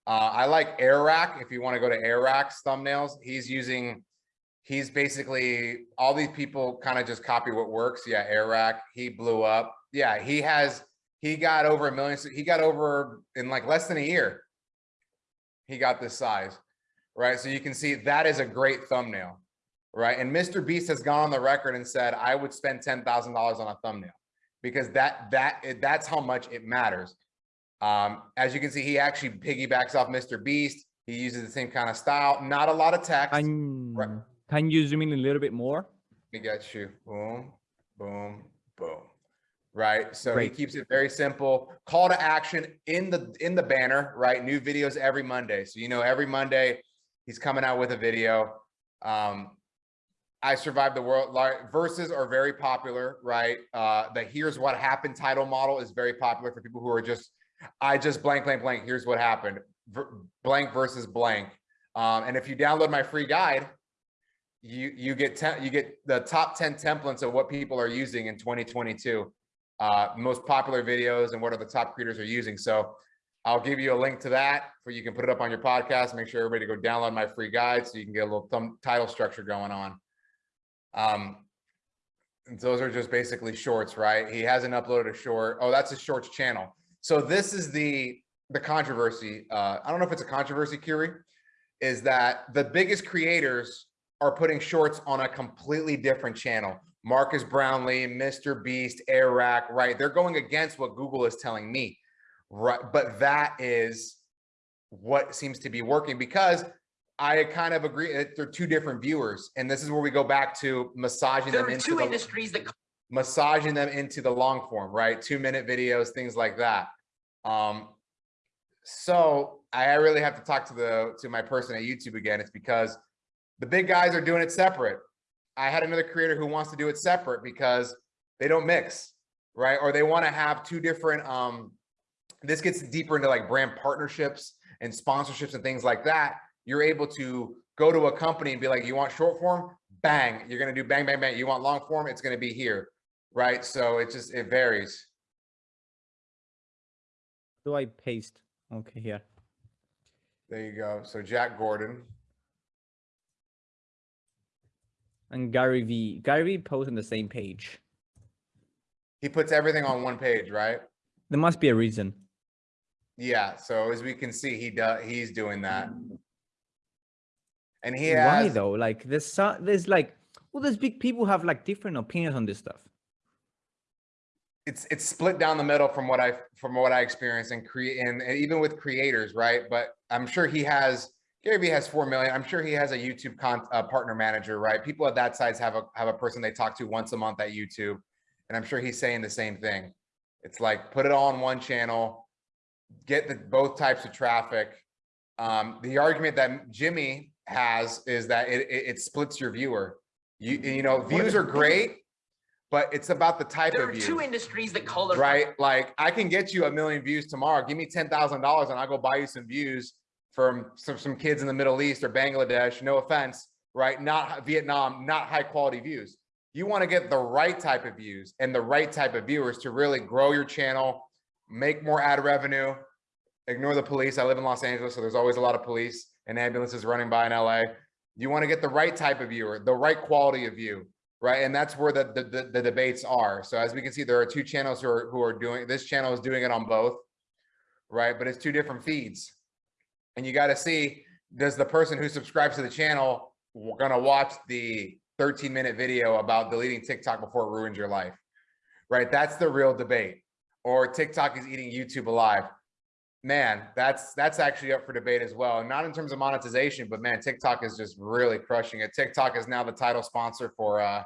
Uh, I like Airrack. If you want to go to Airrack's thumbnails, he's using, he's basically, all these people kind of just copy what works. Yeah, Airrack, he blew up. Yeah, he has, he got over a million, he got over in like less than a year. He got this size, right? So you can see that is a great thumbnail, right? And Mr. Beast has gone on the record and said, I would spend $10,000 on a thumbnail because that, that, that's how much it matters. Um, as you can see, he actually piggybacks off Mr. Beast. He uses the same kind of style, not a lot of text. Can, Right. can you zoom in a little bit more? We got you. Boom, boom, boom. Right. So Great. he keeps it very simple. Call to action in the in the banner, right? New videos every Monday. So you know every Monday he's coming out with a video. Um I survived the world verses are very popular, right? Uh the here's what happened title model is very popular for people who are just I just blank blank blank here's what happened. Ver- blank versus blank. Um and if you download my free guide, you you get ten, you get the top 10 templates of what people are using in 2022 uh most popular videos and what are the top creators are using so i'll give you a link to that where you can put it up on your podcast make sure everybody go download my free guide so you can get a little thumb title structure going on um those are just basically shorts right he hasn't uploaded a short oh that's a shorts channel so this is the the controversy uh i don't know if it's a controversy Kiri is that the biggest creators are putting shorts on a completely different channel. Marques Brownlee, Mr. Beast, Air right? They're going against what Google is telling me, right? But that is what seems to be working because I kind of agree that they're two different viewers. And this is where we go back to massaging There them into two the, industries that massaging them into the long form, right? Two minute videos, things like that. Um, so I really have to talk to the to my person at YouTube again. It's because the big guys are doing it separate. I had another creator who wants to do it separate because they don't mix, right? Or they want to have two different um this gets deeper into like brand partnerships and sponsorships and things like that. You're able to go to a company and be like, you want short form? Bang, you're gonna do bang, bang, bang. You want long form? It's gonna be here, right? So it just it varies. Do I paste? Okay, here. There you go. So Jack Gordon. And Gary Vee. Gary Vee posts on the same page. He puts everything on one page, right? There must be a reason. Yeah. So as we can see, he does. He's doing that, and he Why has. though? Like there's so, there's like all these big people have like different opinions on this stuff. It's it's split down the middle from what I from what I experienced and create and, and even with creators, right? But I'm sure he has. Gary Vee has four million. I'm sure he has a YouTube con, uh, partner manager, right? People at that size have a have a person they talk to once a month at YouTube, and I'm sure he's saying the same thing. It's like put it all on one channel, get the both types of traffic. Um, the argument that Jimmy has is that it, it, it splits your viewer. You you know views are great, but it's about the type there of are two industries that call their right? Like I can get you a million views tomorrow. Give me ten thousand dollars, and I'll go buy you some views from some some kids in the Middle East or Bangladesh. No offense, right? Not Vietnam, not high quality views. You want to get the right type of views and the right type of viewers to really grow your channel, make more ad revenue. Ignore the police. I live in Los Angeles, so there's always a lot of police and ambulances running by in LA. You want to get the right type of viewer, the right quality of view right? And that's where the, the, the, debates are. So as we can see, there are two channels who are, who are doing, this channel is doing it on both, right? But it's two different feeds. And you got to see, does the person who subscribes to the channel gonna watch the 13 minute video about deleting TikTok before it ruins your life, right? That's the real debate. Or TikTok is eating YouTube alive. Man, that's that's actually up for debate as well. Not in terms of monetization, but man, TikTok is just really crushing it. TikTok is now the title sponsor for uh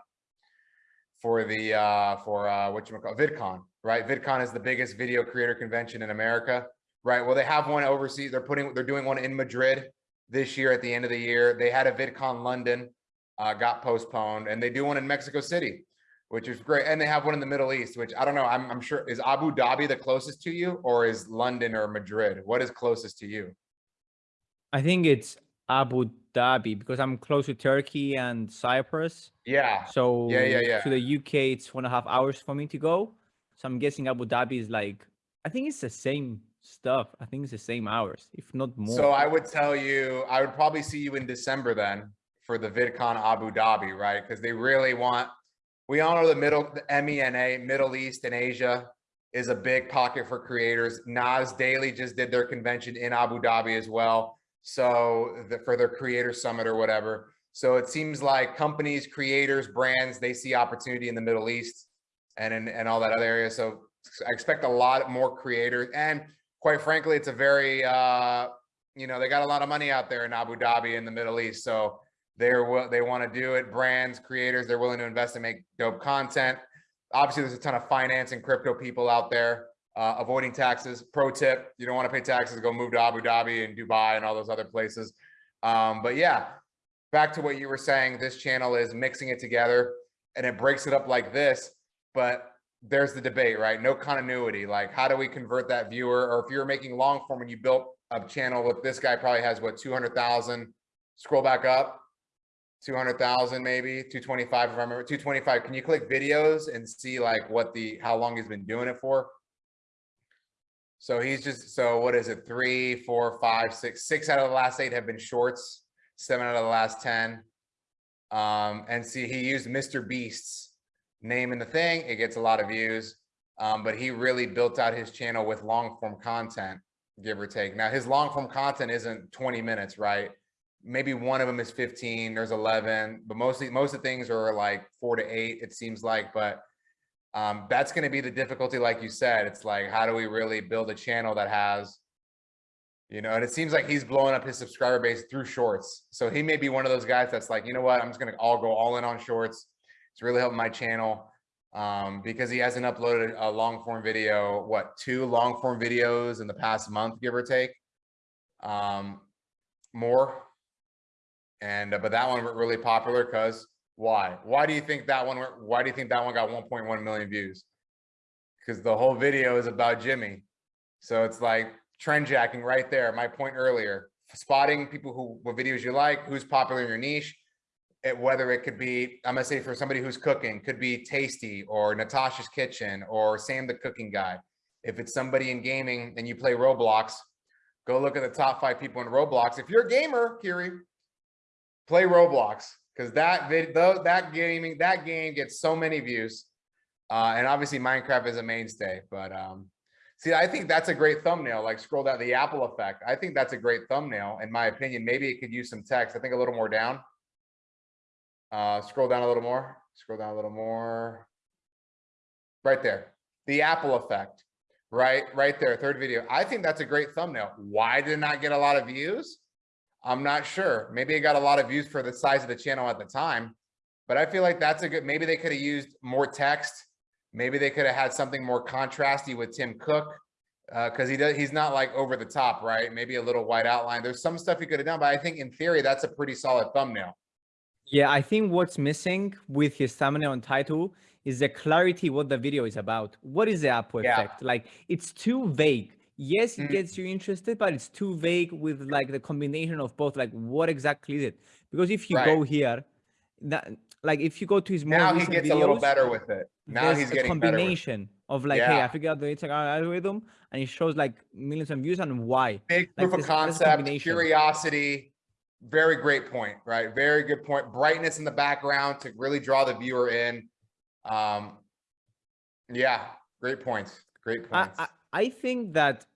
for the uh for uh what you call VidCon, right? VidCon is the biggest video creator convention in America, right? Well, they have one overseas. They're putting they're doing one in Madrid this year at the end of the year. They had a VidCon London, uh, got postponed, and they do one in Mexico City, which is great. And they have one in the Middle East, which I don't know. I'm, I'm sure is Abu Dhabi the closest to you or is London or Madrid? What is closest to you? I think it's Abu Dhabi because I'm close to Turkey and Cyprus. Yeah. So Yeah, yeah, yeah. to the UK, it's one and a half hours for me to go. So I'm guessing Abu Dhabi is like, I think it's the same stuff. I think it's the same hours, if not more. So I would tell you, I would probably see you in December then for the VidCon Abu Dhabi, right? Because they really want, we all know the middle, the MENA, Middle East and Asia is a big pocket for creators. Nas Daily just did their convention in Abu Dhabi as well. So the, for their creator summit or whatever. So it seems like companies, creators, brands, they see opportunity in the Middle East and in, and all that other area. So I expect a lot more creators and quite frankly, it's a very, uh, you know, they got a lot of money out there in Abu Dhabi in the Middle East. So they're what they want to do it. Brands, creators, they're willing to invest and make dope content. Obviously, there's a ton of finance and crypto people out there uh, avoiding taxes. Pro tip: you don't want to pay taxes, go move to Abu Dhabi and Dubai and all those other places. Um, but yeah, back to what you were saying. This channel is mixing it together, and it breaks it up like this. But there's the debate, right? No continuity. Like, how do we convert that viewer? Or if you're making long form and you built a channel with this guy, probably has what 200,000. Scroll back up. 200,000 maybe 225 if I remember 225 can you click videos and see like what the how long he's been doing it for? So he's just so what is it? Three four five six six out of the last eight have been shorts seven out of the last 10 um and see he used mr beast's name in the thing. It gets a lot of views. Um but he really built out his channel with long form content give or take. Now his long form content isn't 20 minutes right maybe one of them is 15 there's 11 but mostly most of the things are like four to eight it seems like but um that's going to be the difficulty like you said it's like how do we really build a channel that has you know and it seems like he's blowing up his subscriber base through shorts. So he may be one of those guys that's like you know what? I'm just going to all go all in on shorts. It's really helping my channel um because he hasn't uploaded a long form video what two long form videos in the past month give or take? Um more and, uh, but that one went really popular because why? Why do you think that one, why do you think that one got 1.1 million views? Because the whole video is about Jimmy. So it's like trend jacking right there. My point earlier, spotting people who, what videos you like, who's popular in your niche. It, whether it could be, I'm gonna say for somebody who's cooking, could be Tasty or Natasha's Kitchen or Sam the Cooking Guy. If it's somebody in gaming and you play Roblox, go look at the top five people in Roblox. If you're a gamer, Kiri, play Roblox because that vid though that gaming that game gets so many views. Uh, and obviously Minecraft is a mainstay, but um, see, I think that's a great thumbnail. Like scroll down the Apple effect. I think that's a great thumbnail, in my opinion. Maybe it could use some text. I think a little more down. Uh, scroll down a little more. Scroll down a little more. Right there, the Apple effect. Right, right there, third video. I think that's a great thumbnail. Why did it not get a lot of views? I'm not sure. Maybe it got a lot of views for the size of the channel at the time, but I feel like that's a good, maybe they could have used more text. Maybe they could have had something more contrasty with Tim Cook. Uh, cause he does, he's not like over the top, right? Maybe a little white outline. There's some stuff he could have done, but I think in theory, that's a pretty solid thumbnail. Yeah, I think what's missing with his thumbnail and title is the clarity what the video is about. What is the Apple Yeah. effect? Like it's too vague. Yes, it Mm. gets you interested, but it's too vague with like the combination of both. Like what exactly is it? Because if you go here, that like if you go to his more Now he gets a little better with it. Now he's a getting better. combination of like, hey, I figured out the Instagram algorithm, and it shows like millions of views and why. Big Like proof of this- this concept, curiosity. Very great point, right? Very good point. Brightness in the background to really draw the viewer in. Um, yeah, great points. Great points. I, I think that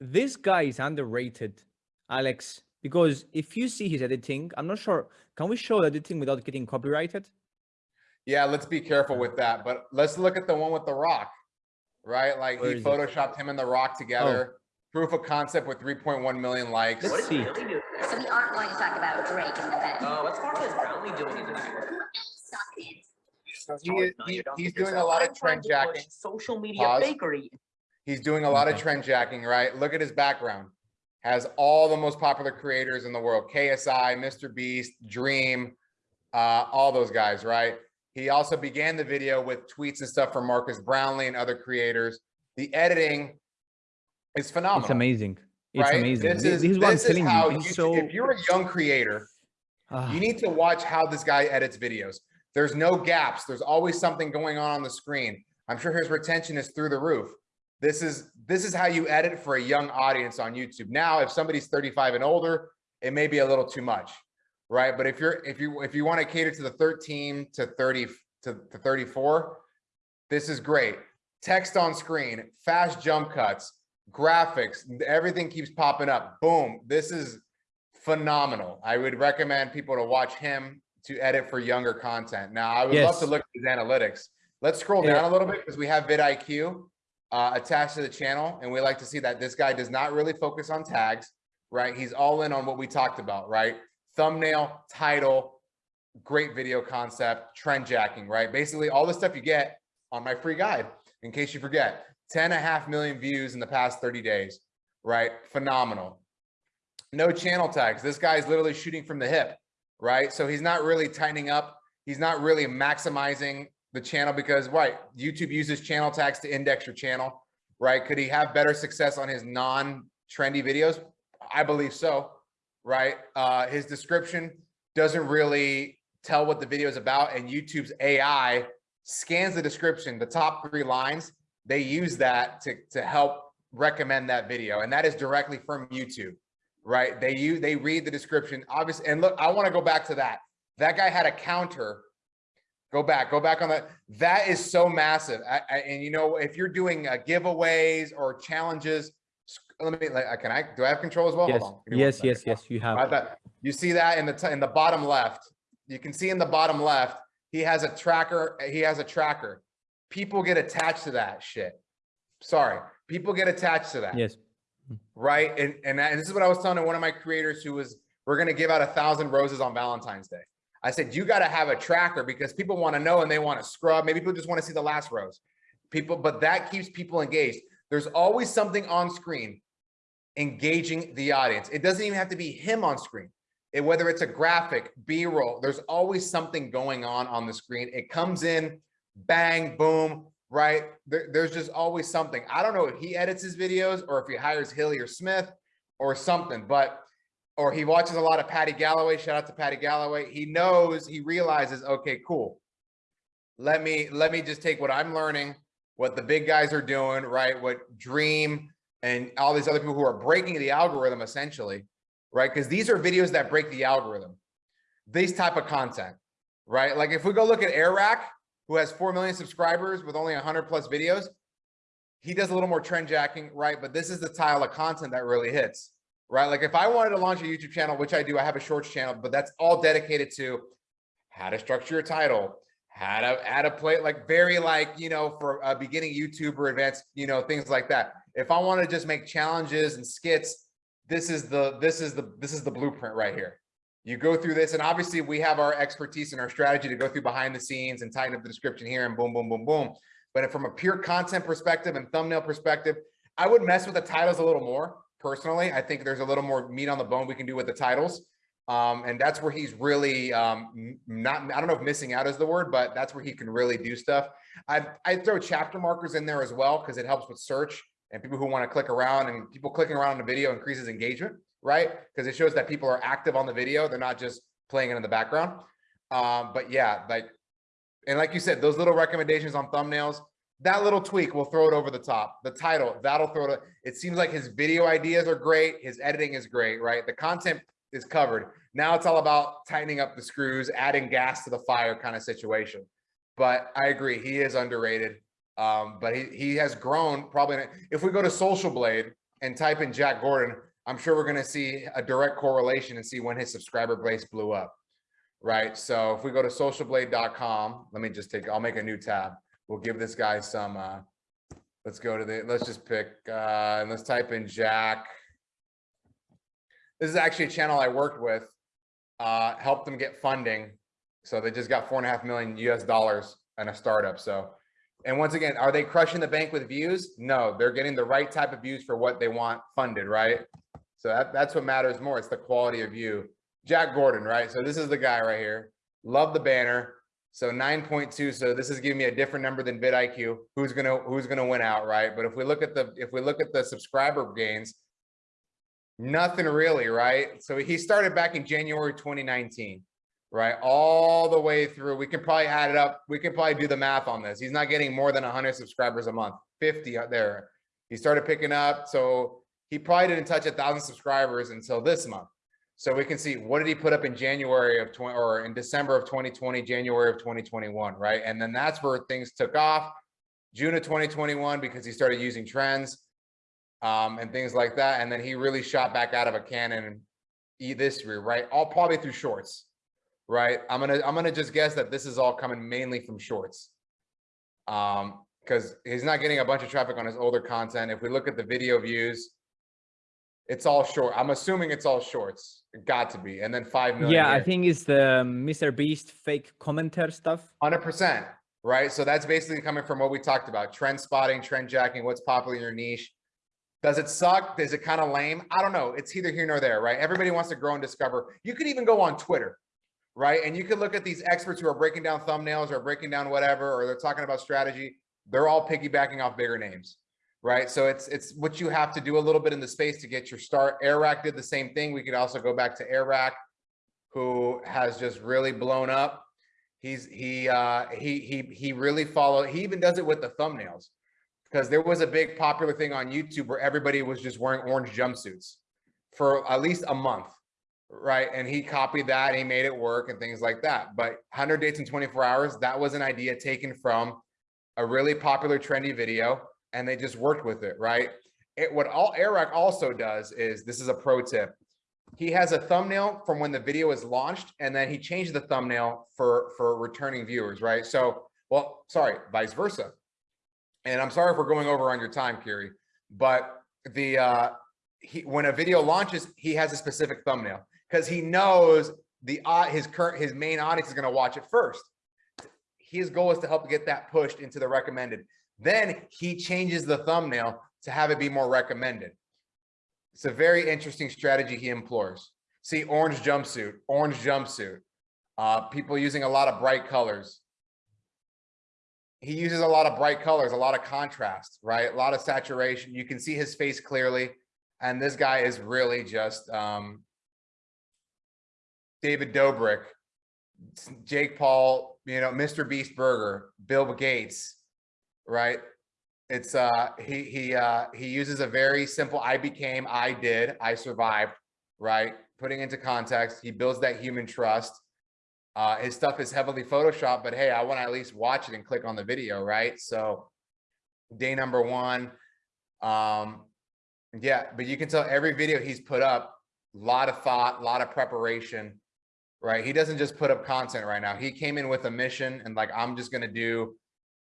this guy is underrated, Alex, because if you see his editing, I'm not sure. Can we show the editing without getting copyrighted? Yeah, let's be careful with that, but let's look at the one with the rock, right? Like Where he is it? photoshopped him and the rock together. Proof of concept with 3.1 million likes. Let's see. So we aren't going to talk about Drake in the bed. Uh, what's Marques Brownlee doing in the back? So he- he- he's doing a lot of trend jacking. Social media Pause. bakery. He's doing a lot of trend jacking, right? Look at his background. Has all the most popular creators in the world, KSI, Mr. Beast, Dream, uh, all those guys, right? He also began the video with tweets and stuff from Marques Brownlee and other creators. The editing is phenomenal. It's amazing. It's right? amazing. This is, This is what I'm this is telling how you. So. if you're a young creator, Ah, you need to watch how this guy edits videos. There's no gaps. There's always something going on on the screen. I'm sure his retention is through the roof. This is this is how you edit for a young audience on YouTube. Now, if somebody's 35 and older, it may be a little too much, right? But if you're if you if you want to cater to the 13 to 30 to, to 34, this is great. Text on screen, fast jump cuts, graphics, everything keeps popping up. Boom. This is phenomenal. I would recommend people to watch him to edit for younger content. Now, I would love to look at his analytics. Let's scroll Yeah. down a little bit because we have vidIQ uh, attached to the channel, and we like to see that this guy does not really focus on tags, right? He's all in on what we talked about, right? Thumbnail, title, great video concept, trend jacking, right? Basically, all the stuff you get on my free guide, in case you forget. 10 and a half million views in the past 30 days, right? Phenomenal. No channel tags. This guy is literally shooting from the hip, right? So he's not really tightening up. He's not really maximizing the channel because, right, YouTube uses channel tags to index your channel, right? Could he have better success on his non-trendy videos? I believe so, right? Uh, his description doesn't really tell what the video is about and YouTube's AI scans the description, the top three lines, they use that to, to help recommend that video. And that is directly from YouTube, right? They use, they read the description, obviously. And look, I want to go back to that. That guy had a counter. Go back, go back on that. That is so massive. I, I, and you know, if you're doing uh, giveaways or challenges, let me, like, uh, can I, do I have control as well? yes, Hold on. Give me one yes, yes, yes. You have. that- You see that in the, in the bottom left, you can see in the bottom left, he has a tracker, he has a tracker. People get attached to that shit. Sorry, people get attached to that, Yes. right? And, and that- and this is what I was telling one of my creators who was, we're gonna give out a thousand roses on Valentine's Day. I said, you gotta have a tracker because people wanna know and they wanna scrub. Maybe people just wanna see the last rows. People, but that keeps people engaged. There's always something on screen engaging the audience. It doesn't even have to be him on screen. It, whether it's a graphic, B-roll, there's always something going on on the screen. It comes in, bang, boom, right? There, there's just always something. I don't know if he edits his videos or if he hires Hilly or Smith or something, but or he watches a lot of Paddy Galloway. Shout out to Paddy Galloway. He knows, he realizes, okay, cool. Let me let me just take what I'm learning, what the big guys are doing, right? What Dream and all these other people who are breaking the algorithm essentially, right? Because these are videos that break the algorithm. These type of content, right? Like if we go look at Airrack, who has 4 million subscribers with only 100 plus videos, he does a little more trend jacking, right? But this is the style of content that really hits, right? Like if I wanted to launch a YouTube channel, which I do, I have a shorts channel, but that's all dedicated to how to structure your title, how to add a play, like very like, you know, for a beginning YouTuber advanced, you know, things like that. If I want to just make challenges and skits, this is the, this is the, this is the blueprint right here. You go through this and obviously we have our expertise and our strategy to go through behind the scenes and tighten up the description here and boom, boom, boom, boom. But from a pure content perspective and thumbnail perspective, I would mess with the titles a little more personally. I think there's a little more meat on the bone we can do with the titles. Um, and that's where he's really um, not, I don't know if missing out is the word, but that's where he can really do stuff. I I throw chapter markers in there as well because it helps with search and people who want to click around and people clicking around on the video increases engagement, right? Because it shows that people are active on the video. They're not just playing it in the background. Um, but yeah, like, and like you said, those little recommendations on thumbnails, that little tweak will throw it over the top. The title, that'll throw it. It seems like his video ideas are great. His editing is great, right? The content is covered. Now it's all about tightening up the screws, adding gas to the fire kind of situation. But I agree, he is underrated. Um, but he, he has grown probably, if we go to Social Blade and type in Jack Gordon, I'm sure we're gonna see a direct correlation and see when his subscriber base blew up. Right, so if we go to socialblade.com, let me just take, I'll make a new tab. We'll give this guy some, uh, let's go to the, let's just pick, uh, and let's type in Jack. This is actually a channel I worked with, uh, helped them get funding. So they just got four and a half million US dollars and a startup, so. And once again, are they crushing the bank with views? No, they're getting the right type of views for what they want funded, right? So that, that's what matters more. It's the quality of view. Jack Gordon, right? So this is the guy right here. Love the banner. So nine point two, so this is giving me a different number than vidIQ. Who's gonna, who's gonna win out, right? But if we look at the, if we look at the subscriber gains, nothing really, right? So he started back in January twenty nineteen, right? All the way through. We can probably add it up. We can probably do the math on this. He's not getting more than hundred subscribers a month, fifty out there. He started picking up, so he probably didn't touch a thousand subscribers until this month. So we can see what did he put up in January of 20 or in December of 2020, January of 2021, right? And then that's where things took off. June of 2021 because he started using trends um, and things like that. And then he really shot back out of a cannon this year, right? All probably through shorts, right? I'm gonna I'm gonna just guess that this is all coming mainly from shorts. Um, because he's not getting a bunch of traffic on his older content. If we look at the video views, it's all short. I'm assuming it's all shorts. It got to be. And then five million. Yeah, I think it's the Mr. Beast fake commenter stuff. Hundred percent, right? So that's basically coming from what we talked about, trend spotting, trend jacking, what's popular in your niche. Does it suck? Is it kind of lame? I don't know. It's either here nor there, right? Everybody wants to grow and discover. You could even go on Twitter, right? And you could look at these experts who are breaking down thumbnails or breaking down whatever, or they're talking about strategy. They're all piggybacking off bigger names, right? So it's it's what you have to do a little bit in the space to get your start. Airrack did the same thing. We could also go back to Airrack, who has just really blown up. He's he uh he he he really followed he even does it with the thumbnails because there was a big popular thing on YouTube where everybody was just wearing orange jumpsuits for at least a month right and he copied that he made it work and things like that but 100 dates in 24 hours that was an idea taken from a really popular trendy video and they just worked with it right? It what all Eric also does is this is a pro tip. He has a thumbnail from when the video is launched and then he changed the thumbnail for for returning viewers right? So well sorry vice versa. And i'm sorry if we're going over on your time Kiri, but the uh he when a video launches he has a specific thumbnail because he knows the uh, his current his main audience is going to watch it first. His goal is to help get that pushed into the recommended then he changes the thumbnail to have it be more recommended it's a very interesting strategy he employs. See, orange jumpsuit, orange jumpsuit. Uh, people using a lot of bright colors. He uses a lot of bright colors, a lot of contrast, right? A lot of saturation. You can see his face clearly. And this guy is really just um, David Dobrik, Jake Paul, you know, Mr. Beast Burger, Bill Gates, right? It's uh he he uh he uses a very simple I became, I did, I survived, right? Putting into context, he builds that human trust. Uh his stuff is heavily photoshopped, but hey, I want to at least watch it and click on the video, right? So day number 1 um yeah, but you can tell every video he's put up a lot of thought, a lot of preparation, right? He doesn't just put up content right now. He came in with a mission and like I'm just going to do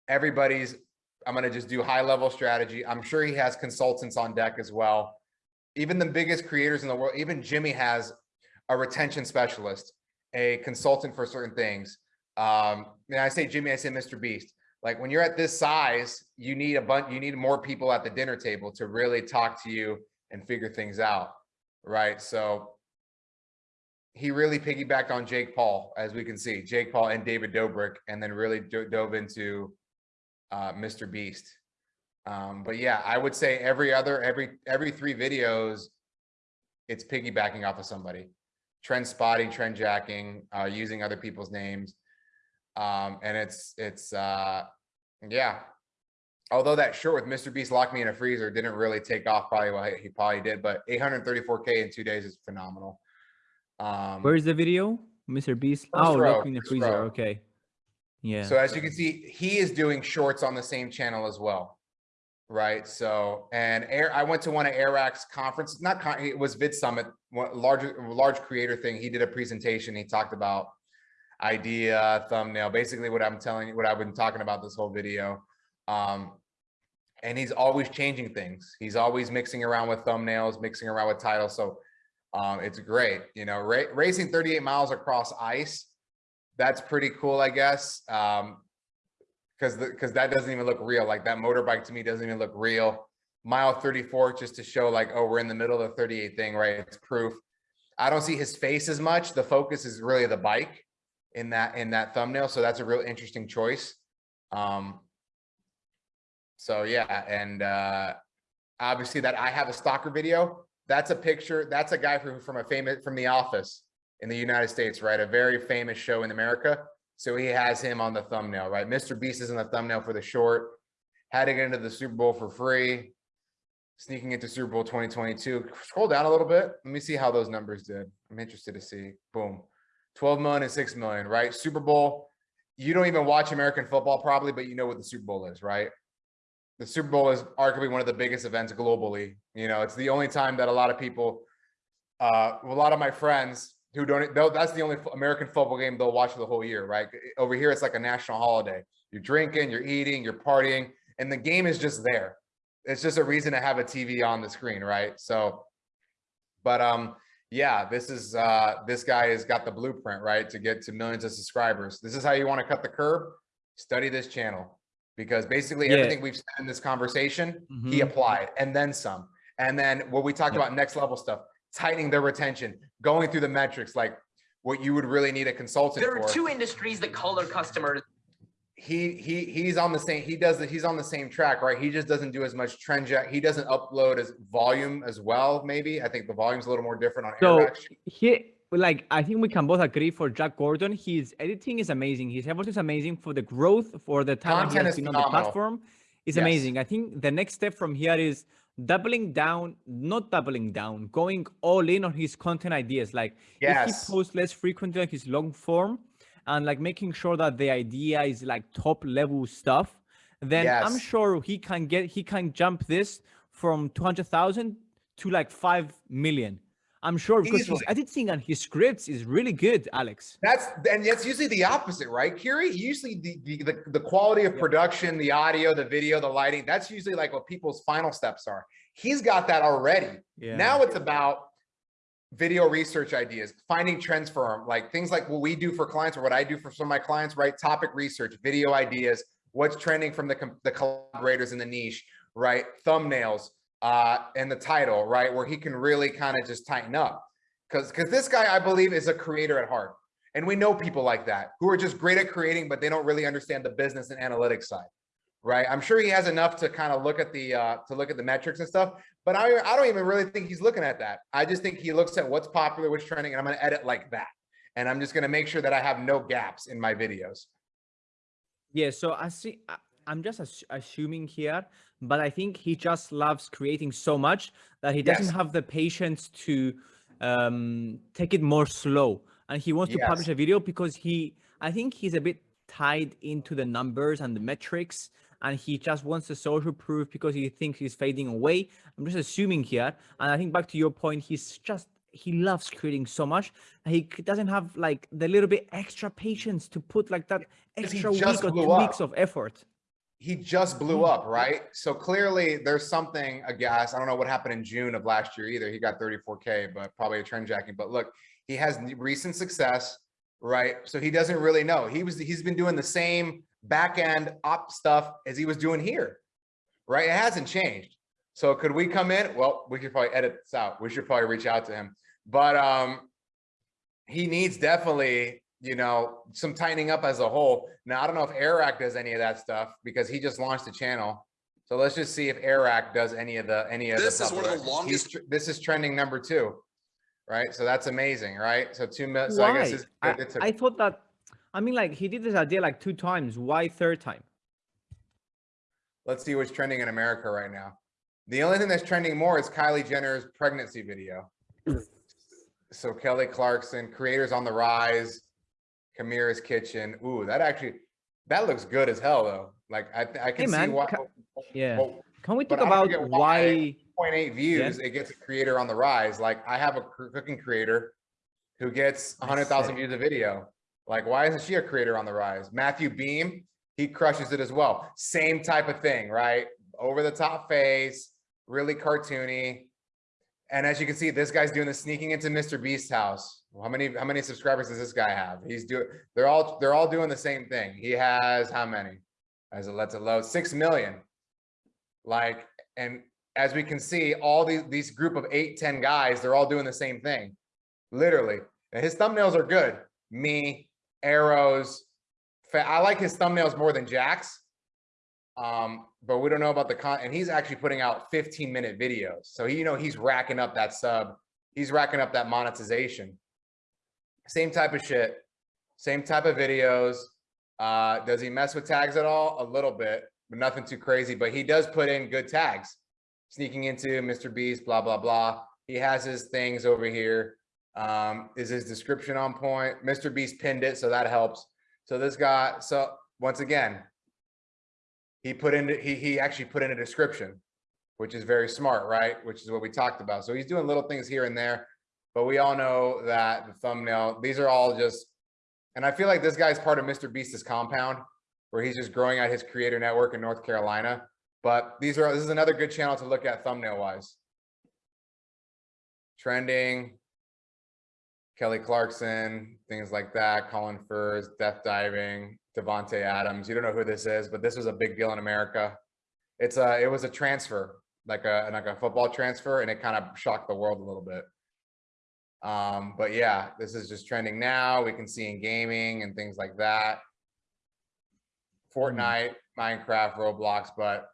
everybody's I'm going to just do high level strategy. I'm sure he has consultants on deck as well. Even the biggest creators in the world, even Jimmy has a retention specialist, a consultant for certain things. Um, and I say Jimmy, I say Mr. Beast. Like when you're at this size, you need a bunch, you need more people at the dinner table to really talk to you and figure things out. Right. So he really piggybacked on Jake Paul, as we can see, Jake Paul and David Dobrik, and then really dove into uh, Mr. Beast. Um, but yeah, I would say every other, every, every three videos, it's piggybacking off of somebody. Trend spotting, trend jacking, uh, using other people's names. Um, and it's, it's, uh, yeah. Although that short with Mr. Beast locked me in a freezer didn't really take off probably what he probably did, but 834K in two days is phenomenal. Um, Where's the video? Mr. Beast. Oh, row, locked in the freezer. row. Okay. Yeah. So as you can see, he is doing shorts on the same channel as well. Right. So, and Air, I went to one of Airrack's conference, not con, it was Vid Summit, large, large creator thing. He did a presentation. He talked about idea, thumbnail, basically what I'm telling you, what I've been talking about this whole video. Um, and he's always changing things. He's always mixing around with thumbnails, mixing around with titles. So um, it's great. You know, ra racing 38 miles across ice that's pretty cool, I guess. Um, because because that doesn't even look real. Like that motorbike to me doesn't even look real. Mile 34 just to show like, oh, we're in the middle of the 38 thing, right? It's proof. I don't see his face as much. The focus is really the bike. in that, in that thumbnail. So that's a real interesting choice. Um, so yeah, and, uh, obviously that I have a stalker video. That's a picture. That's a guy from, from a famous, from the office in the United States, right? A very famous show in America. So he has him on the thumbnail, right? Mr. Beast is in the thumbnail for the short. Had to get into the Super Bowl for free. Sneaking into Super Bowl 2022. Scroll down a little bit. Let me see how those numbers did. I'm interested to see. Boom. 12 million and 6 million, right? Super Bowl. You don't even watch American football probably, but you know what the Super Bowl is, right? The Super Bowl is arguably one of the biggest events globally. You know, it's the only time that a lot of people, uh, a lot of my friends who don't, though that's the only American football game they'll watch the whole year, right? Over here, it's like a national holiday. You're drinking, you're eating, you're partying, and the game is just there. It's just a reason to have a TV on the screen, right? So, but um, yeah, this is uh, this guy has got the blueprint, right, to get to millions of subscribers. This is how you want to cut the curb. Study this channel because basically Yeah. everything we've said in this conversation, he Mhm. applied and then some. And then what we talked Yep. about next level stuff, tightening their retention, going through the metrics, like what you would really need a consultant There are for. two industries that call their customers He, he, he's on the same, he does it, he's on the same track, right? He just doesn't do as much trend jack. He doesn't upload as volume as well, maybe. I think the volume's a little more different on So he like I think we can both agree for Jack Gordon, his editing is amazing. His effort is amazing for the growth for the time that he has is been on the platform. Is Yes. amazing. I think the next step from here is doubling down, not doubling down, going all in on his content ideas. Like if he posts less frequently on his long form and like making sure that the idea is like top level stuff, then I'm sure he can get he can jump this from 200,000 to like 5 million. I'm sure because his editing and his scripts is really good, Alex. That's and that's usually the opposite, right, Kiri? Usually the, the the the quality of Yeah. production, the audio, the video, the lighting, that's usually like what people's final steps are. He's got that already. Yeah. Now it's about video research ideas, finding trends for them, like things like what we do for clients or what I do for some of my clients, right? Topic research, video ideas, what's trending from the the collaborators in the niche, right? Thumbnails, uh, and the title, right? Where he can really kind of just tighten up. Cause, cause this guy, I believe, is a creator at heart. And we know people like that who are just great at creating, but they don't really understand the business and analytics side. Right. I'm sure he has enough to kind of look at the uh to look at the metrics and stuff, but I I don't even really think he's looking at that. I just think he looks at what's popular, what's trending, and I'm gonna edit like that. And I'm just gonna make sure that I have no gaps in my videos. Yeah, so I see. I'm just assuming here, but I think he just loves creating so much that he doesn't Yes. have the patience to um, take it more slow, and he wants to publish a video because he. I think he's a bit tied into the numbers and the metrics, and he just wants the social proof because he thinks he's fading away. I'm just assuming here, and I think back to your point, he's just he loves creating so much he doesn't have like the little bit extra patience to put like that extra week or two weeks of effort. He just blew Mm. up, right? So clearly there's something, I guess, I don't know what happened in June of last year either. He got 34K, but probably a trend jacking. But look, he has recent success, right? So he doesn't really know. He was, he's been doing the same back end op stuff as he was doing here, right? It hasn't changed. So could we come in? Well, we could probably edit this out. We should probably reach out to him. But um, he needs definitely, you know, some tightening up as a whole. Now, I don't know if Airrack does any of that stuff because he just launched a channel. So let's just see if Airrack does any of the, any of the. This is one of the longest- This is trending number two, right? So that's amazing, right? So two minutes, so I guess Why? it's. I, it's a- I thought that. I mean, like he did this idea like two times. Why third time? Let's see what's trending in America right now. The only thing that's trending more is Kylie Jenner's pregnancy video. So Kelly Clarkson, creators on the rise, Kamira's kitchen. Ooh, that actually, that looks good as hell though. Like I, I can see man, why. ca- Yeah. well, Can we talk about why-? 0.8 views, it gets a creator on the rise. Like I have a cooking creator who gets I 100,000 views a video. Like, why isn't she a creator on the rise? Matthew Beem, he crushes it as well. Same type of thing, right? Over the top face, really cartoony. And as you can see, this guy's doing the sneaking into Mr. Beast's house. How many, how many subscribers does this guy have? He's doing, they're all, they're all doing the same thing. He has how many? As it lets it load, 6 million. Like, and as we can see, all these, these group of eight, 10 guys, they're all doing the same thing. Literally. And his thumbnails are good. Me arrows. I like his thumbnails more than Jack's. Um, but we don't know about the con, and he's actually putting out 15 minute videos. So he, you know, he's racking up that sub, he's racking up that monetization. Same type of shit, same type of videos. Uh, does he mess with tags at all? A little bit, but nothing too crazy, but he does put in good tags. Sneaking into Mr. Beast, blah, blah, blah. He has his things over here. Um, is his description on point? Mr. Beast pinned it, so that helps. So this guy, so once again, he put in, he, he actually put in a description, which is very smart, right? Which is what we talked about. So he's doing little things here and there, but we all know that the thumbnail, these are all just, and I feel like this guy's part of Mr. Beast's compound where he's just growing out his creator network in North Carolina. But these are, this is another good channel to look at thumbnail wise. Trending, Kelly Clarkson, things like that, Colin Furs, Death Diving, Davante Adams. You don't know who this is, but this was a big deal in America. It's a, it was a transfer, like a, like a football transfer, and it kind of shocked the world a little bit. Um, but yeah, this is just trending now. We can see in gaming and things like that. Fortnite, Minecraft, Roblox, but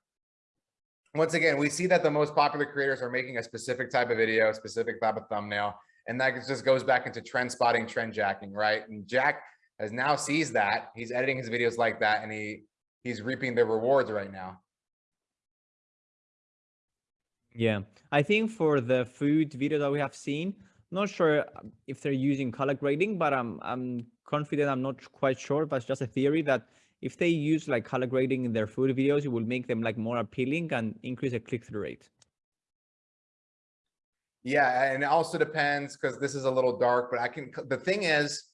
once again, we see that the most popular creators are making a specific type of video, specific type of thumbnail, and that just goes back into trend spotting, trend jacking, right? And Jack has now sees that he's editing his videos like that, and he he's reaping the rewards right now. Yeah, I think for the food video that we have seen, not sure um, if they're using color grading, but I'm I'm confident. I'm not quite sure, but it's just a theory that if they use like color grading in their food videos, it will make them like more appealing and increase the click-through rate. Yeah, and it also depends because this is a little dark, but I can, the thing is,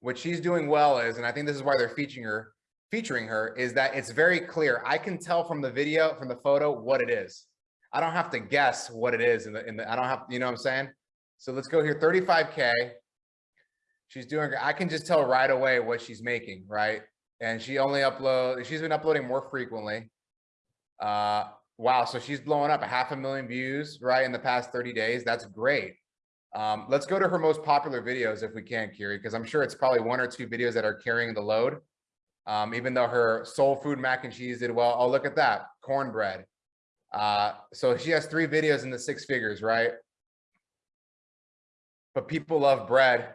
what she's doing well is, and I think this is why they're featuring her, featuring her, is that it's very clear. I can tell from the video, from the photo, what it is. I don't have to guess what it is in the, in the, I don't have, you know what I'm saying? So let's go here, 35K. She's doing, I can just tell right away what she's making, right? And she only upload, she's been uploading more frequently. Uh, wow, so she's blowing up a half a million views, right, in the past 30 days. That's great. Um, let's go to her most popular videos if we can, Kiri, because I'm sure it's probably one or two videos that are carrying the load. Um, even though her soul food mac and cheese did well. Oh, look at that, cornbread. Uh, so she has three videos in the six figures, right? But people love bread.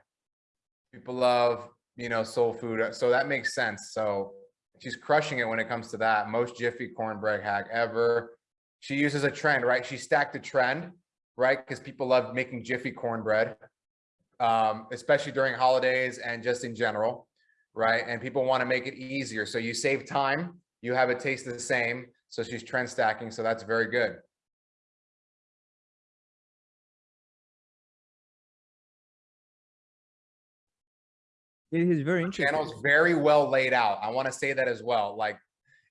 People love, you know, soul food. So that makes sense. So she's crushing it when it comes to that. Most Jiffy cornbread hack ever. She uses a trend, right? She stacked a trend, right? Because people love making Jiffy cornbread, um, especially during holidays and just in general, right? And people want to make it easier. So you save time, you have it taste the same. So she's trend stacking. So that's very good. It is very interesting. channel's very well laid out. I want to say that as well. Like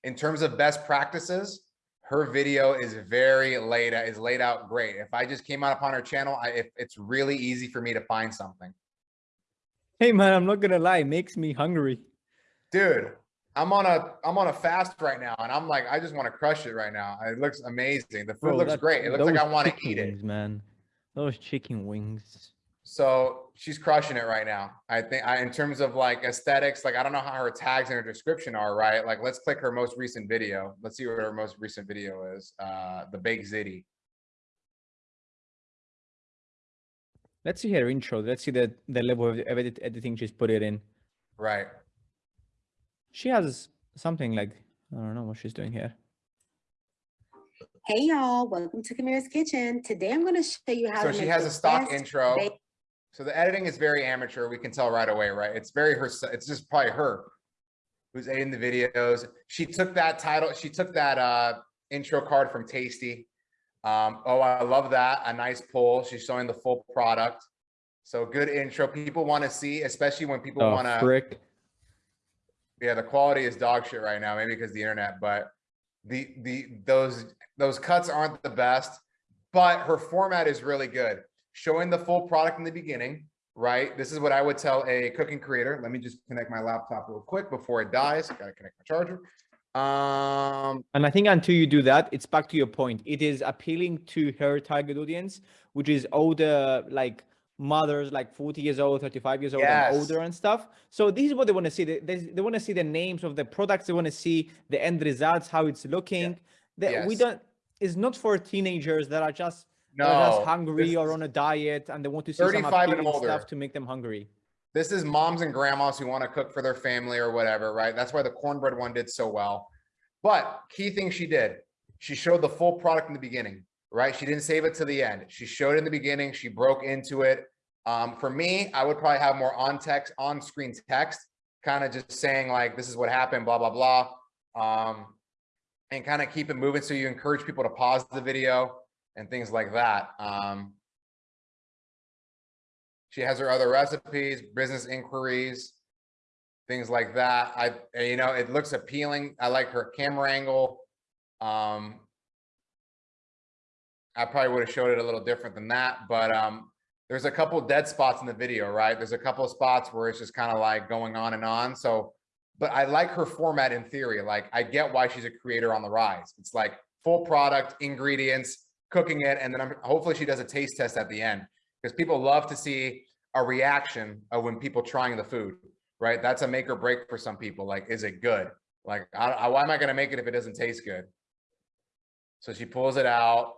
in terms of best practices, her video is very laid out, is laid out great. If I just came out upon her channel, I, if it's really easy for me to find something. Hey man, I'm not gonna lie, it makes me hungry. Dude, I'm on a I'm on a fast right now and I'm like I just want to crush it right now. It looks amazing. The food Bro, looks that- great. It looks like I want to eat it. Man, those chicken wings. So she's crushing it right now. I think I, in terms of like aesthetics, like I don't know how her tags and her description are, right? Like let's click her most recent video. Let's see what her most recent video is. Uh, the Big Zitty. Let's see her intro. Let's see the the level of edit, editing she's put it in. Right. She has something like I don't know what she's doing here. Hey y'all, welcome to Kamira's Kitchen. Today I'm going to show you how So to she make has a stock best intro. So the editing is very amateur. We can tell right away, right? It's very her. It's just probably her who's editing the videos. She took that title. She took that uh, intro card from Tasty. Um, oh, I love that. A nice pull. She's showing the full product. So good intro. People want to see, especially when people Oh want to. Yeah, the quality is dog shit right now, maybe because the internet, but the the those those cuts aren't the best, but her format is really good. Showing the full product in the beginning, right? This is what I would tell a cooking creator. Let me just connect my laptop real quick before it dies. Gotta connect my charger. Um, And I think until you do that, it's back to your point. It is appealing to her target audience, which is older, like mothers like 40 years old, 35 years old Yes. and older and stuff. So this is what they want to see. They, they, they want to see the names of the products. They want to see the end results, how it's looking. That we Yes. don't, it's not for teenagers that are just, that No, just hungry or on a diet and they want to see some and appealing older. stuff to make them hungry. This is moms and grandmas who want to cook for their family or whatever, right? That's why the cornbread one did so well. But key thing she did, she showed the full product in the beginning, right? She didn't save it to the end. She showed it in the beginning. She broke into it. Um, for me, I would probably have more on text, on screen text, kind of just saying like, this is what happened, blah, blah, blah. Um, and kind of keep it moving. So you encourage people to pause the video and things like that. Um, she has her other recipes, business inquiries, things like that. I, you know, it looks appealing. I like her camera angle. Um, I probably would have showed it a little different than that, but, um, there's a couple dead spots in the video, right? There's a couple of spots where it's just kind of like going on and on. So, but I like her format in theory. Like I get why she's a creator on the rise. It's like full product ingredients, cooking it, and then I'm, hopefully she does a taste test at the end because people love to see a reaction of when people trying the food, right? That's a make or break for some people. Like, is it good? Like, I, I, why am I going to make it if it doesn't taste good? So she pulls it out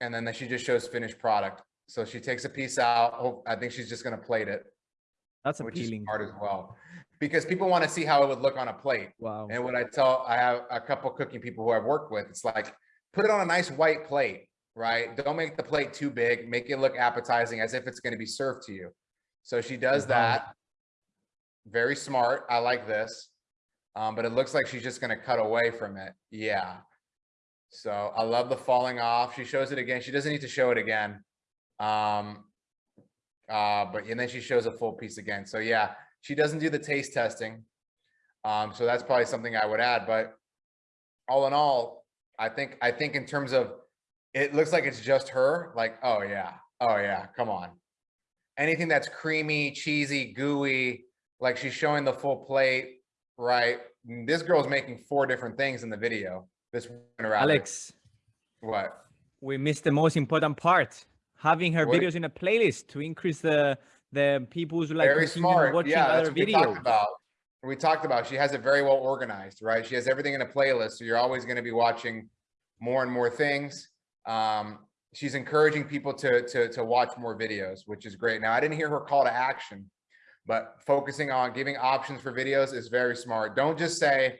and then she just shows finished product. So she takes a piece out. I think she's just going to plate it, That's which is appealing. smart as well, because people want to see how it would look on a plate. Wow. And what I tell, I have a couple cooking people who I've worked with, it's like, put it on a nice white plate, right? Don't make the plate too big, make it look appetizing as if it's gonna be served to you. So she does Wow. that. Very smart. I like this. Um, but it looks like she's just gonna cut away from it. Yeah. So I love the falling off. She shows it again. She doesn't need to show it again. Um, uh, but and then she shows a full piece again. So yeah, she doesn't do the taste testing. Um, so that's probably something I would add, but all in all, I think, I think in terms of, it looks like it's just her, like, oh yeah, oh yeah, come on. Anything that's creamy, cheesy, gooey, like she's showing the full plate, right? Mm, this girl's making four different things in the video. This. Alex, What? we missed the most important part. Having her What- videos in a playlist to increase the the people who like Very smart. watching Yeah, other what we talked about. We talked about, she has it very well organized, right? She has everything in a playlist, so you're always gonna be watching more and more things. Um, she's encouraging people to, to, to watch more videos, which is great. Now, I didn't hear her call to action, but focusing on giving options for videos is very smart. Don't just say,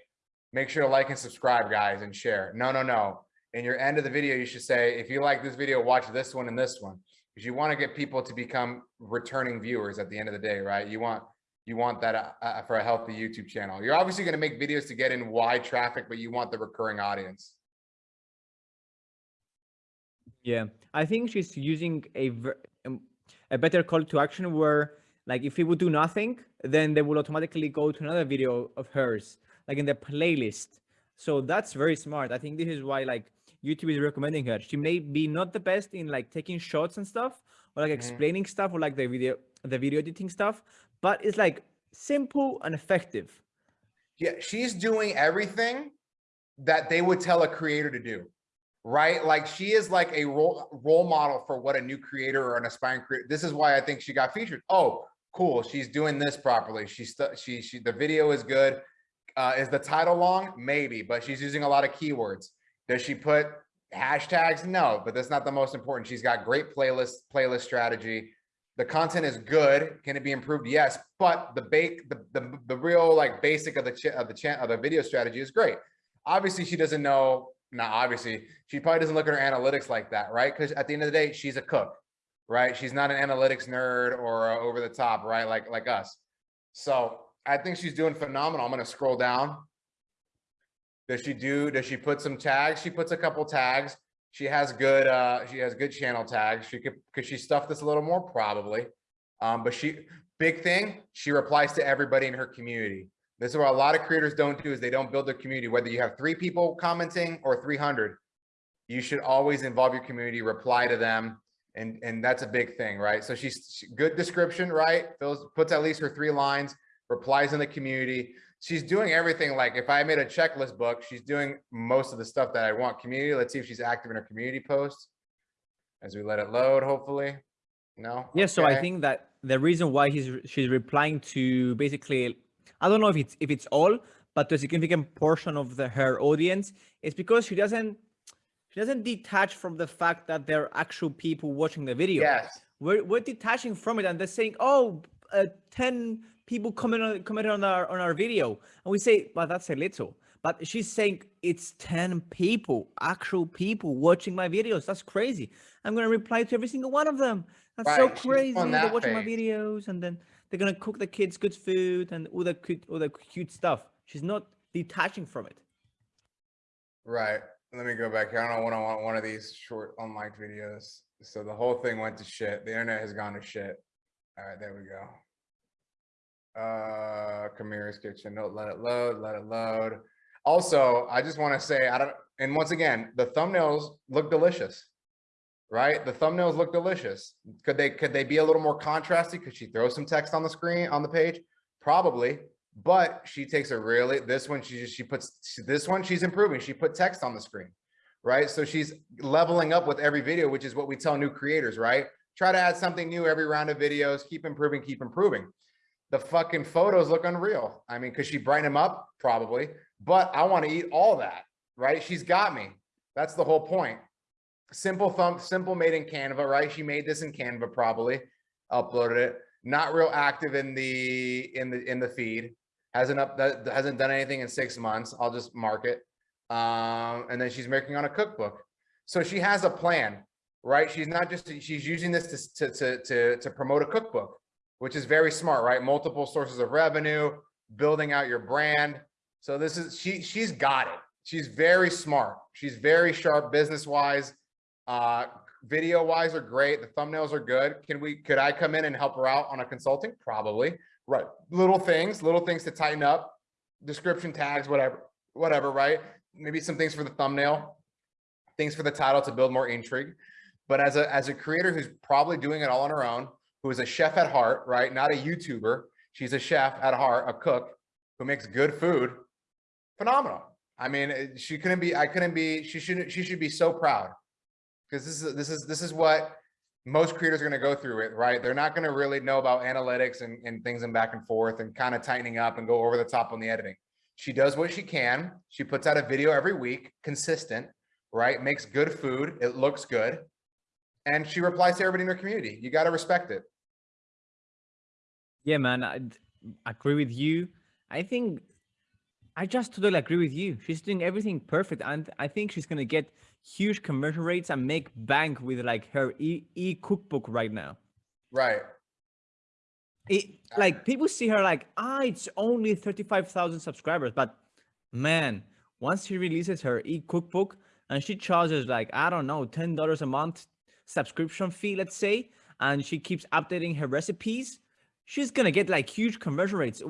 make sure to like and subscribe, guys, and share. No, no, no. In your end of the video, you should say, if you like this video, watch this one and this one because you want to get people to become returning viewers at the end of the day, right? You want you want that uh, uh, for a healthy YouTube channel. You're obviously going to make videos to get in wide traffic, but you want the recurring audience. Yeah, I think she's using a um, a better call to action where like if people do nothing, then they will automatically go to another video of hers, like in the playlist. So that's very smart. I think this is why like YouTube is recommending her. She may be not the best in like taking shots and stuff, or like explaining stuff, or like the video the video editing stuff, but it's like simple and effective. Yeah, she's doing everything that they would tell a creator to do, right? Like she is like a role role model for what a new creator or an aspiring creator. This is why I think she got featured. Oh, cool. She's doing this properly. She's she she the video is good. Uh, is the title long? Maybe, but she's using a lot of keywords. Does she put hashtags? No, but that's not the most important. She's got great playlist playlist strategy. The content is good. Can it be improved? Yes, but the bake the the, the real like basic of the of the of the video strategy is great. Obviously, she doesn't know. Not obviously, she probably doesn't look at her analytics like that, right? Because at the end of the day, she's a cook, right? She's not an analytics nerd or uh, over the top, right? Like like us. So I think she's doing phenomenal. I'm gonna scroll down. Does she do, does she put some tags? She puts a couple tags. She has good, uh, she has good channel tags. She could, could she stuff this a little more? Probably. Um, but she, big thing, she replies to everybody in her community. This is what a lot of creators don't do is they don't build their community. Whether you have three people commenting or 300, you should always involve your community, reply to them. And, and that's a big thing, right? So she's she- good description, right? Fills, puts at least her three lines, replies in the community. She's doing everything. Like if I made a checklist book, she's doing most of the stuff that I want community. Let's see if she's active in her community posts as we let it load, hopefully. No. Yeah, so I think that the reason why he's she's replying to basically, I don't know if it's if it's all, but to a significant portion of the her audience is because she doesn't she doesn't detach from the fact that there are actual people watching the video. Yes. We're we're detaching from it, and they're saying, "Oh, uh, 10 people comment on commented on our on our video," and we say, well, that's a little." But she's saying it's 10 people, actual people watching my videos. That's crazy. I'm gonna reply to every single one of them. That's so Right, on crazy. They're watching my videos, and then they're gonna cook the kids good food and all the cute, all the cute stuff. She's not detaching from it. Right. Let me go back here. I don't when I want one of these short unliked videos. So the whole thing went to shit. The internet has gone to shit. All right, there we go. Uh, Kamira's kitchen. No, let it load, let it load. Also, I just want to say, I don't, and once again, the thumbnails look delicious. Right? The thumbnails look delicious. Could they, could they be a little more contrasty? Could she throw some text on the screen, on the page? Probably, but she takes a really, this one, she just, she puts, this one, she's improving. She put text on the screen. Right? So she's leveling up with every video, which is what we tell new creators, right? Try to add something new every round of videos, keep improving, keep improving. The fucking photos look unreal. I mean, could she brighten them up? Probably, but I want to eat all that, right? She's got me. That's the whole point. Simple thumb, simple made in Canva, right? She made this in Canva probably, uploaded it. Not real active in the, in the, in the feed. Hasn't up, that hasn't done anything in six months. I'll just mark it. Um, and then she's making on a cookbook. So she has a plan, right? She's not just, she's using this to, to, to, to, to promote a cookbook, which is very smart, right? Multiple sources of revenue, building out your brand. So this is, she, she's got it. She's very smart. She's very sharp business wise. Uh, video wise are great. The thumbnails are good. Can we, could I come in and help her out on a consulting? Probably. Right. Little things, little things to tighten up, description tags, whatever, whatever, right? Maybe some things for the thumbnail, things for the title to build more intrigue. But as a, as a creator who's probably doing it all on her own, who is a chef at heart, right? Not a YouTuber. She's a chef at heart, a cook who makes good food. Phenomenal. I mean, she couldn't be, I couldn't be, she shouldn't, she should be so proud. Because this is, this is, this is what most creators are gonna go through it, right? They're not gonna really know about analytics and, and things and back and forth and kind of tightening up and go over the top on the editing. She does what she can. She puts out a video every week, consistent, right? Makes good food. It looks good. And she replies to everybody in her community. You gotta respect it. Yeah, man, I agree with you. I think I just totally agree with you. She's doing everything perfect, and I think she's gonna get huge conversion rates and make bank with like her e e cookbook right now. Right. It, like people see her like, ah, it's only thirty-five thousand subscribers, but man, once she releases her e cookbook and she charges like I don't know, ten dollars a month subscription fee, let's say, and she keeps updating her recipes, she's gonna get like huge conversion rates.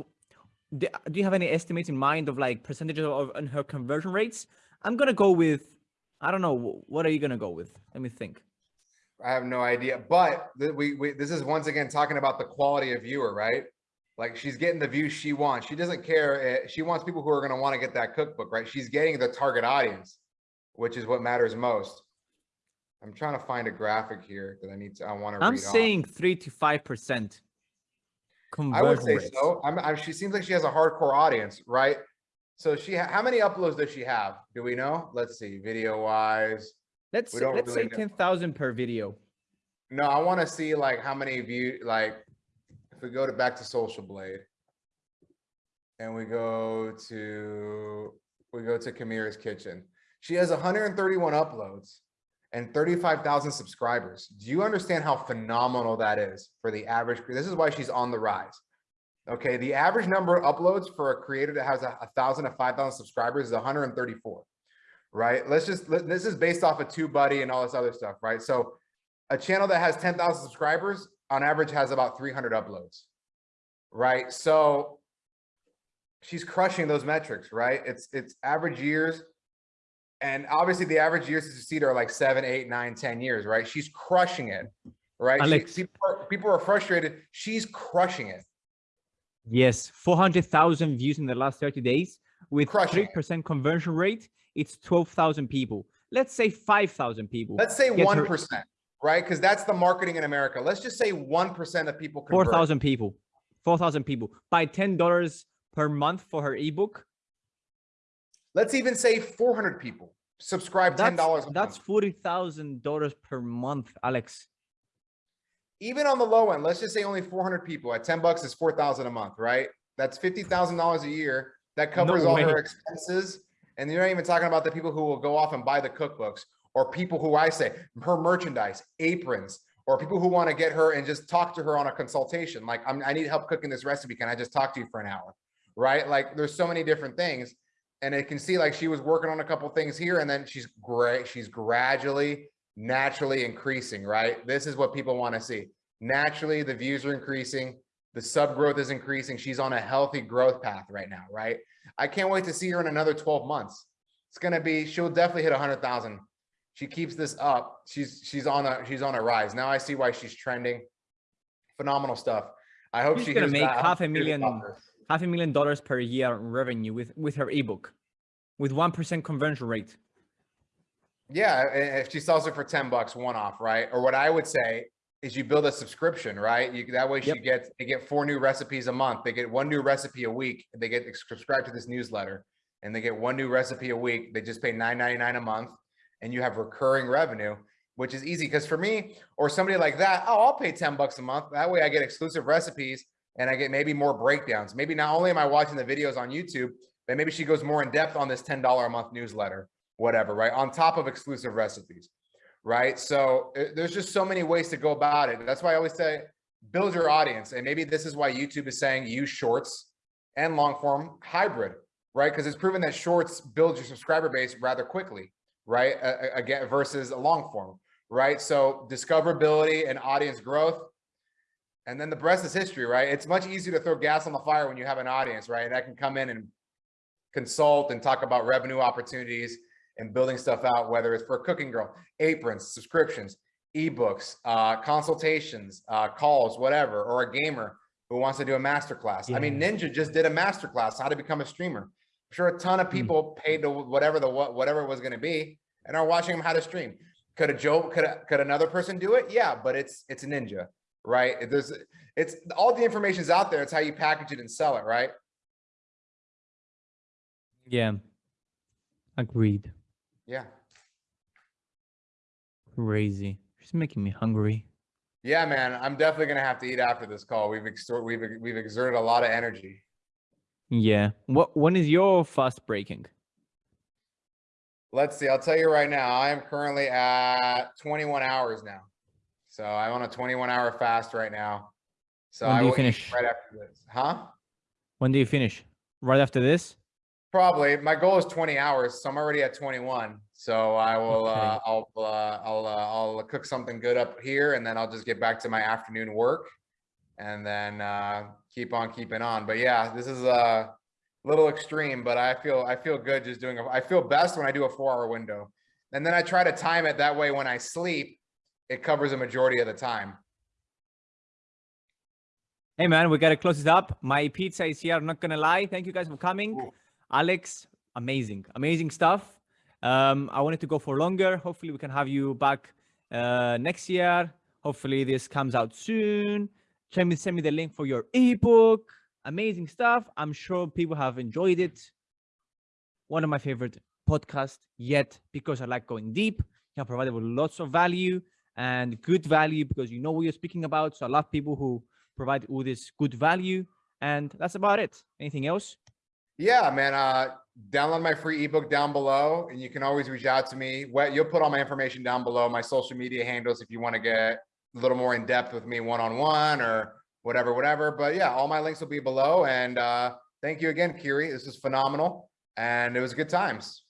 Do, do you have any estimates in mind of like percentages of on her conversion rates? I'm gonna go with, I don't know, what are you gonna go with? Let me think. I have no idea, but we, we, this is once again talking about the quality of viewer, right? Like she's getting the views she wants. She doesn't care. eh, She wants people who are going to want to get that cookbook, right? She's getting the target audience, which is what matters most. I'm trying to find a graphic here that I need to, I want to read I'm off. saying three to five percent. I would say so. I'm, I'm, she seems like she has a hardcore audience, right? So she, how many uploads does she have? Do we know? Let's see, video wise. Let's don't let's really say know. ten thousand per video. No, I want to see like how many view, like, if we go to back to Social Blade. And we go to, we go to Kamira's Kitchen. She has hundred and thirty-one uploads and thirty-five thousand subscribers. Do you understand how phenomenal that is for the average? This is why she's on the rise. Okay, the average number of uploads for a creator that has a a thousand to five thousand subscribers is hundred and thirty-four. Right? Let's just, let- this is based off of TubeBuddy and all this other stuff, right? So a channel that has 10,000 subscribers on average has about 300 uploads. Right? So she's crushing those metrics, right? It's it's average years. And obviously the average years to succeed are like seven, eight, nine, ten years, right? She's crushing it. Right? She- people, are, people are frustrated. She's crushing it. Yes, four hundred thousand views in the last thirty days with 3% conversion rate. It's twelve thousand people. Let's say five thousand people. Let's say Get her- 1%, right? Because that's the marketing in America. Let's just say 1% of people Four convert. thousand people. Four thousand people buy ten dollars per month for her ebook. Let's even say 400 people subscribe $10 That's that's month. forty thousand dollars per month, Alex. Even on the low end, let's just say only 400 people at 10 bucks is 4,000 a month, right? That's $50,000 a year. That covers all her expenses. And you're not even talking about the people who will go off and buy the cookbooks or people who I say her merchandise, aprons, or people who want to get her and just talk to her on a consultation. Like, I'm, I need help cooking this recipe. Can I just talk to you for an hour? Right? Like there's so many different things. And it can see like she was working on a couple things here and then she's great. She's gradually, naturally increasing, right? This is what people want to see. Naturally, the views are increasing. The sub growth is increasing. She's on a healthy growth path right now, right? I can't wait to see her in another 12 months. It's going to be, she'll definitely hit a hundred thousand. She keeps this up. She's, she's on a, she's on a rise. Now I see why she's trending. Phenomenal stuff. I hope She's she gonna make that. Half a million half a million dollars per year revenue with with her ebook with 1% conversion rate Yeah, if she sells it for 10 bucks one off, right? Or what I would say is you build a subscription, right? You that way she Yep. gets they get four new recipes a month. They get one new recipe a week. They get subscribed to this newsletter and they get one new recipe a week. They just pay $9.99 a month and you have recurring revenue, which is easy because for me or somebody like that, oh, I'll pay 10 bucks a month. That way I get exclusive recipes and I get maybe more breakdowns. Maybe not only am I watching the videos on YouTube, but maybe she goes more in depth on this $10 a month newsletter whatever, right? On top of exclusive recipes, right? So uh, there's just so many ways to go about it. That's why I always say, build your audience. And maybe this is why YouTube is saying use shorts and long form hybrid, right? Because it's proven that shorts build your subscriber base rather quickly, right? Uh, again, versus a long form, right? So discoverability and audience growth. And then the rest is history, right? It's much easier to throw gas on the fire when you have an audience, right? And I can come in and consult and talk about revenue opportunities and building stuff out, whether it's for a cooking girl, aprons, subscriptions, ebooks, uh, consultations, uh, calls, whatever, or a gamer who wants to do a masterclass. I mean, Ninja just did a masterclass, how to become a streamer. I'm sure a ton of people paid to whatever the whatever it was going to be and are watching him how to stream. Could a Joe, could a, could another person do it? Yeah, but it's it's a ninja, right? There's it's all the information's out there. It's how you package it and sell it, right? yeah agreed Yeah. crazy she's making me hungry Yeah, man, I'm definitely gonna have to eat after this call. We've extort, we've we've exerted a lot of energy. yeah what when is your fast breaking Let's see. I'll tell you right now. I am currently at 21 hours now, so I'm on a 21 hour fast right now. So When I do you will finish? right after this, huh? when do you finish right after this Probably. My goal is 20 hours, so I'm already at 21. So I will. Okay. Uh, I'll. Uh, I'll. Uh, I'll cook something good up here, and then I'll just get back to my afternoon work, and then uh, keep on keeping on. But yeah, this is a little extreme, but I feel. I feel good just doing. A, I feel best when I do a four-hour window, and then I try to time it that way. When I sleep, it covers a majority of the time. hey man we gotta close it up my pizza is here i'm not gonna lie thank you guys for coming Ooh. Alex amazing amazing stuff. Um i wanted to go for longer. Hopefully we can have you back uh next year. Hopefully this comes out soon. Send me send me the link for your ebook. Amazing stuff. I'm sure people have enjoyed it. One of my favorite podcasts yet because i like going deep. You have provided with lots of value and good value because you know what you're speaking about. So i love people who provide all this good value. And that's about it. Anything else Yeah, man. Uh, download my free ebook down below, and you can always reach out to me. What you'll put all my information down below, my social media handles, if you want to get a little more in depth with me one on one or whatever, whatever. But yeah, all my links will be below. And uh, thank you again, Kiri. This is phenomenal, and it was good times.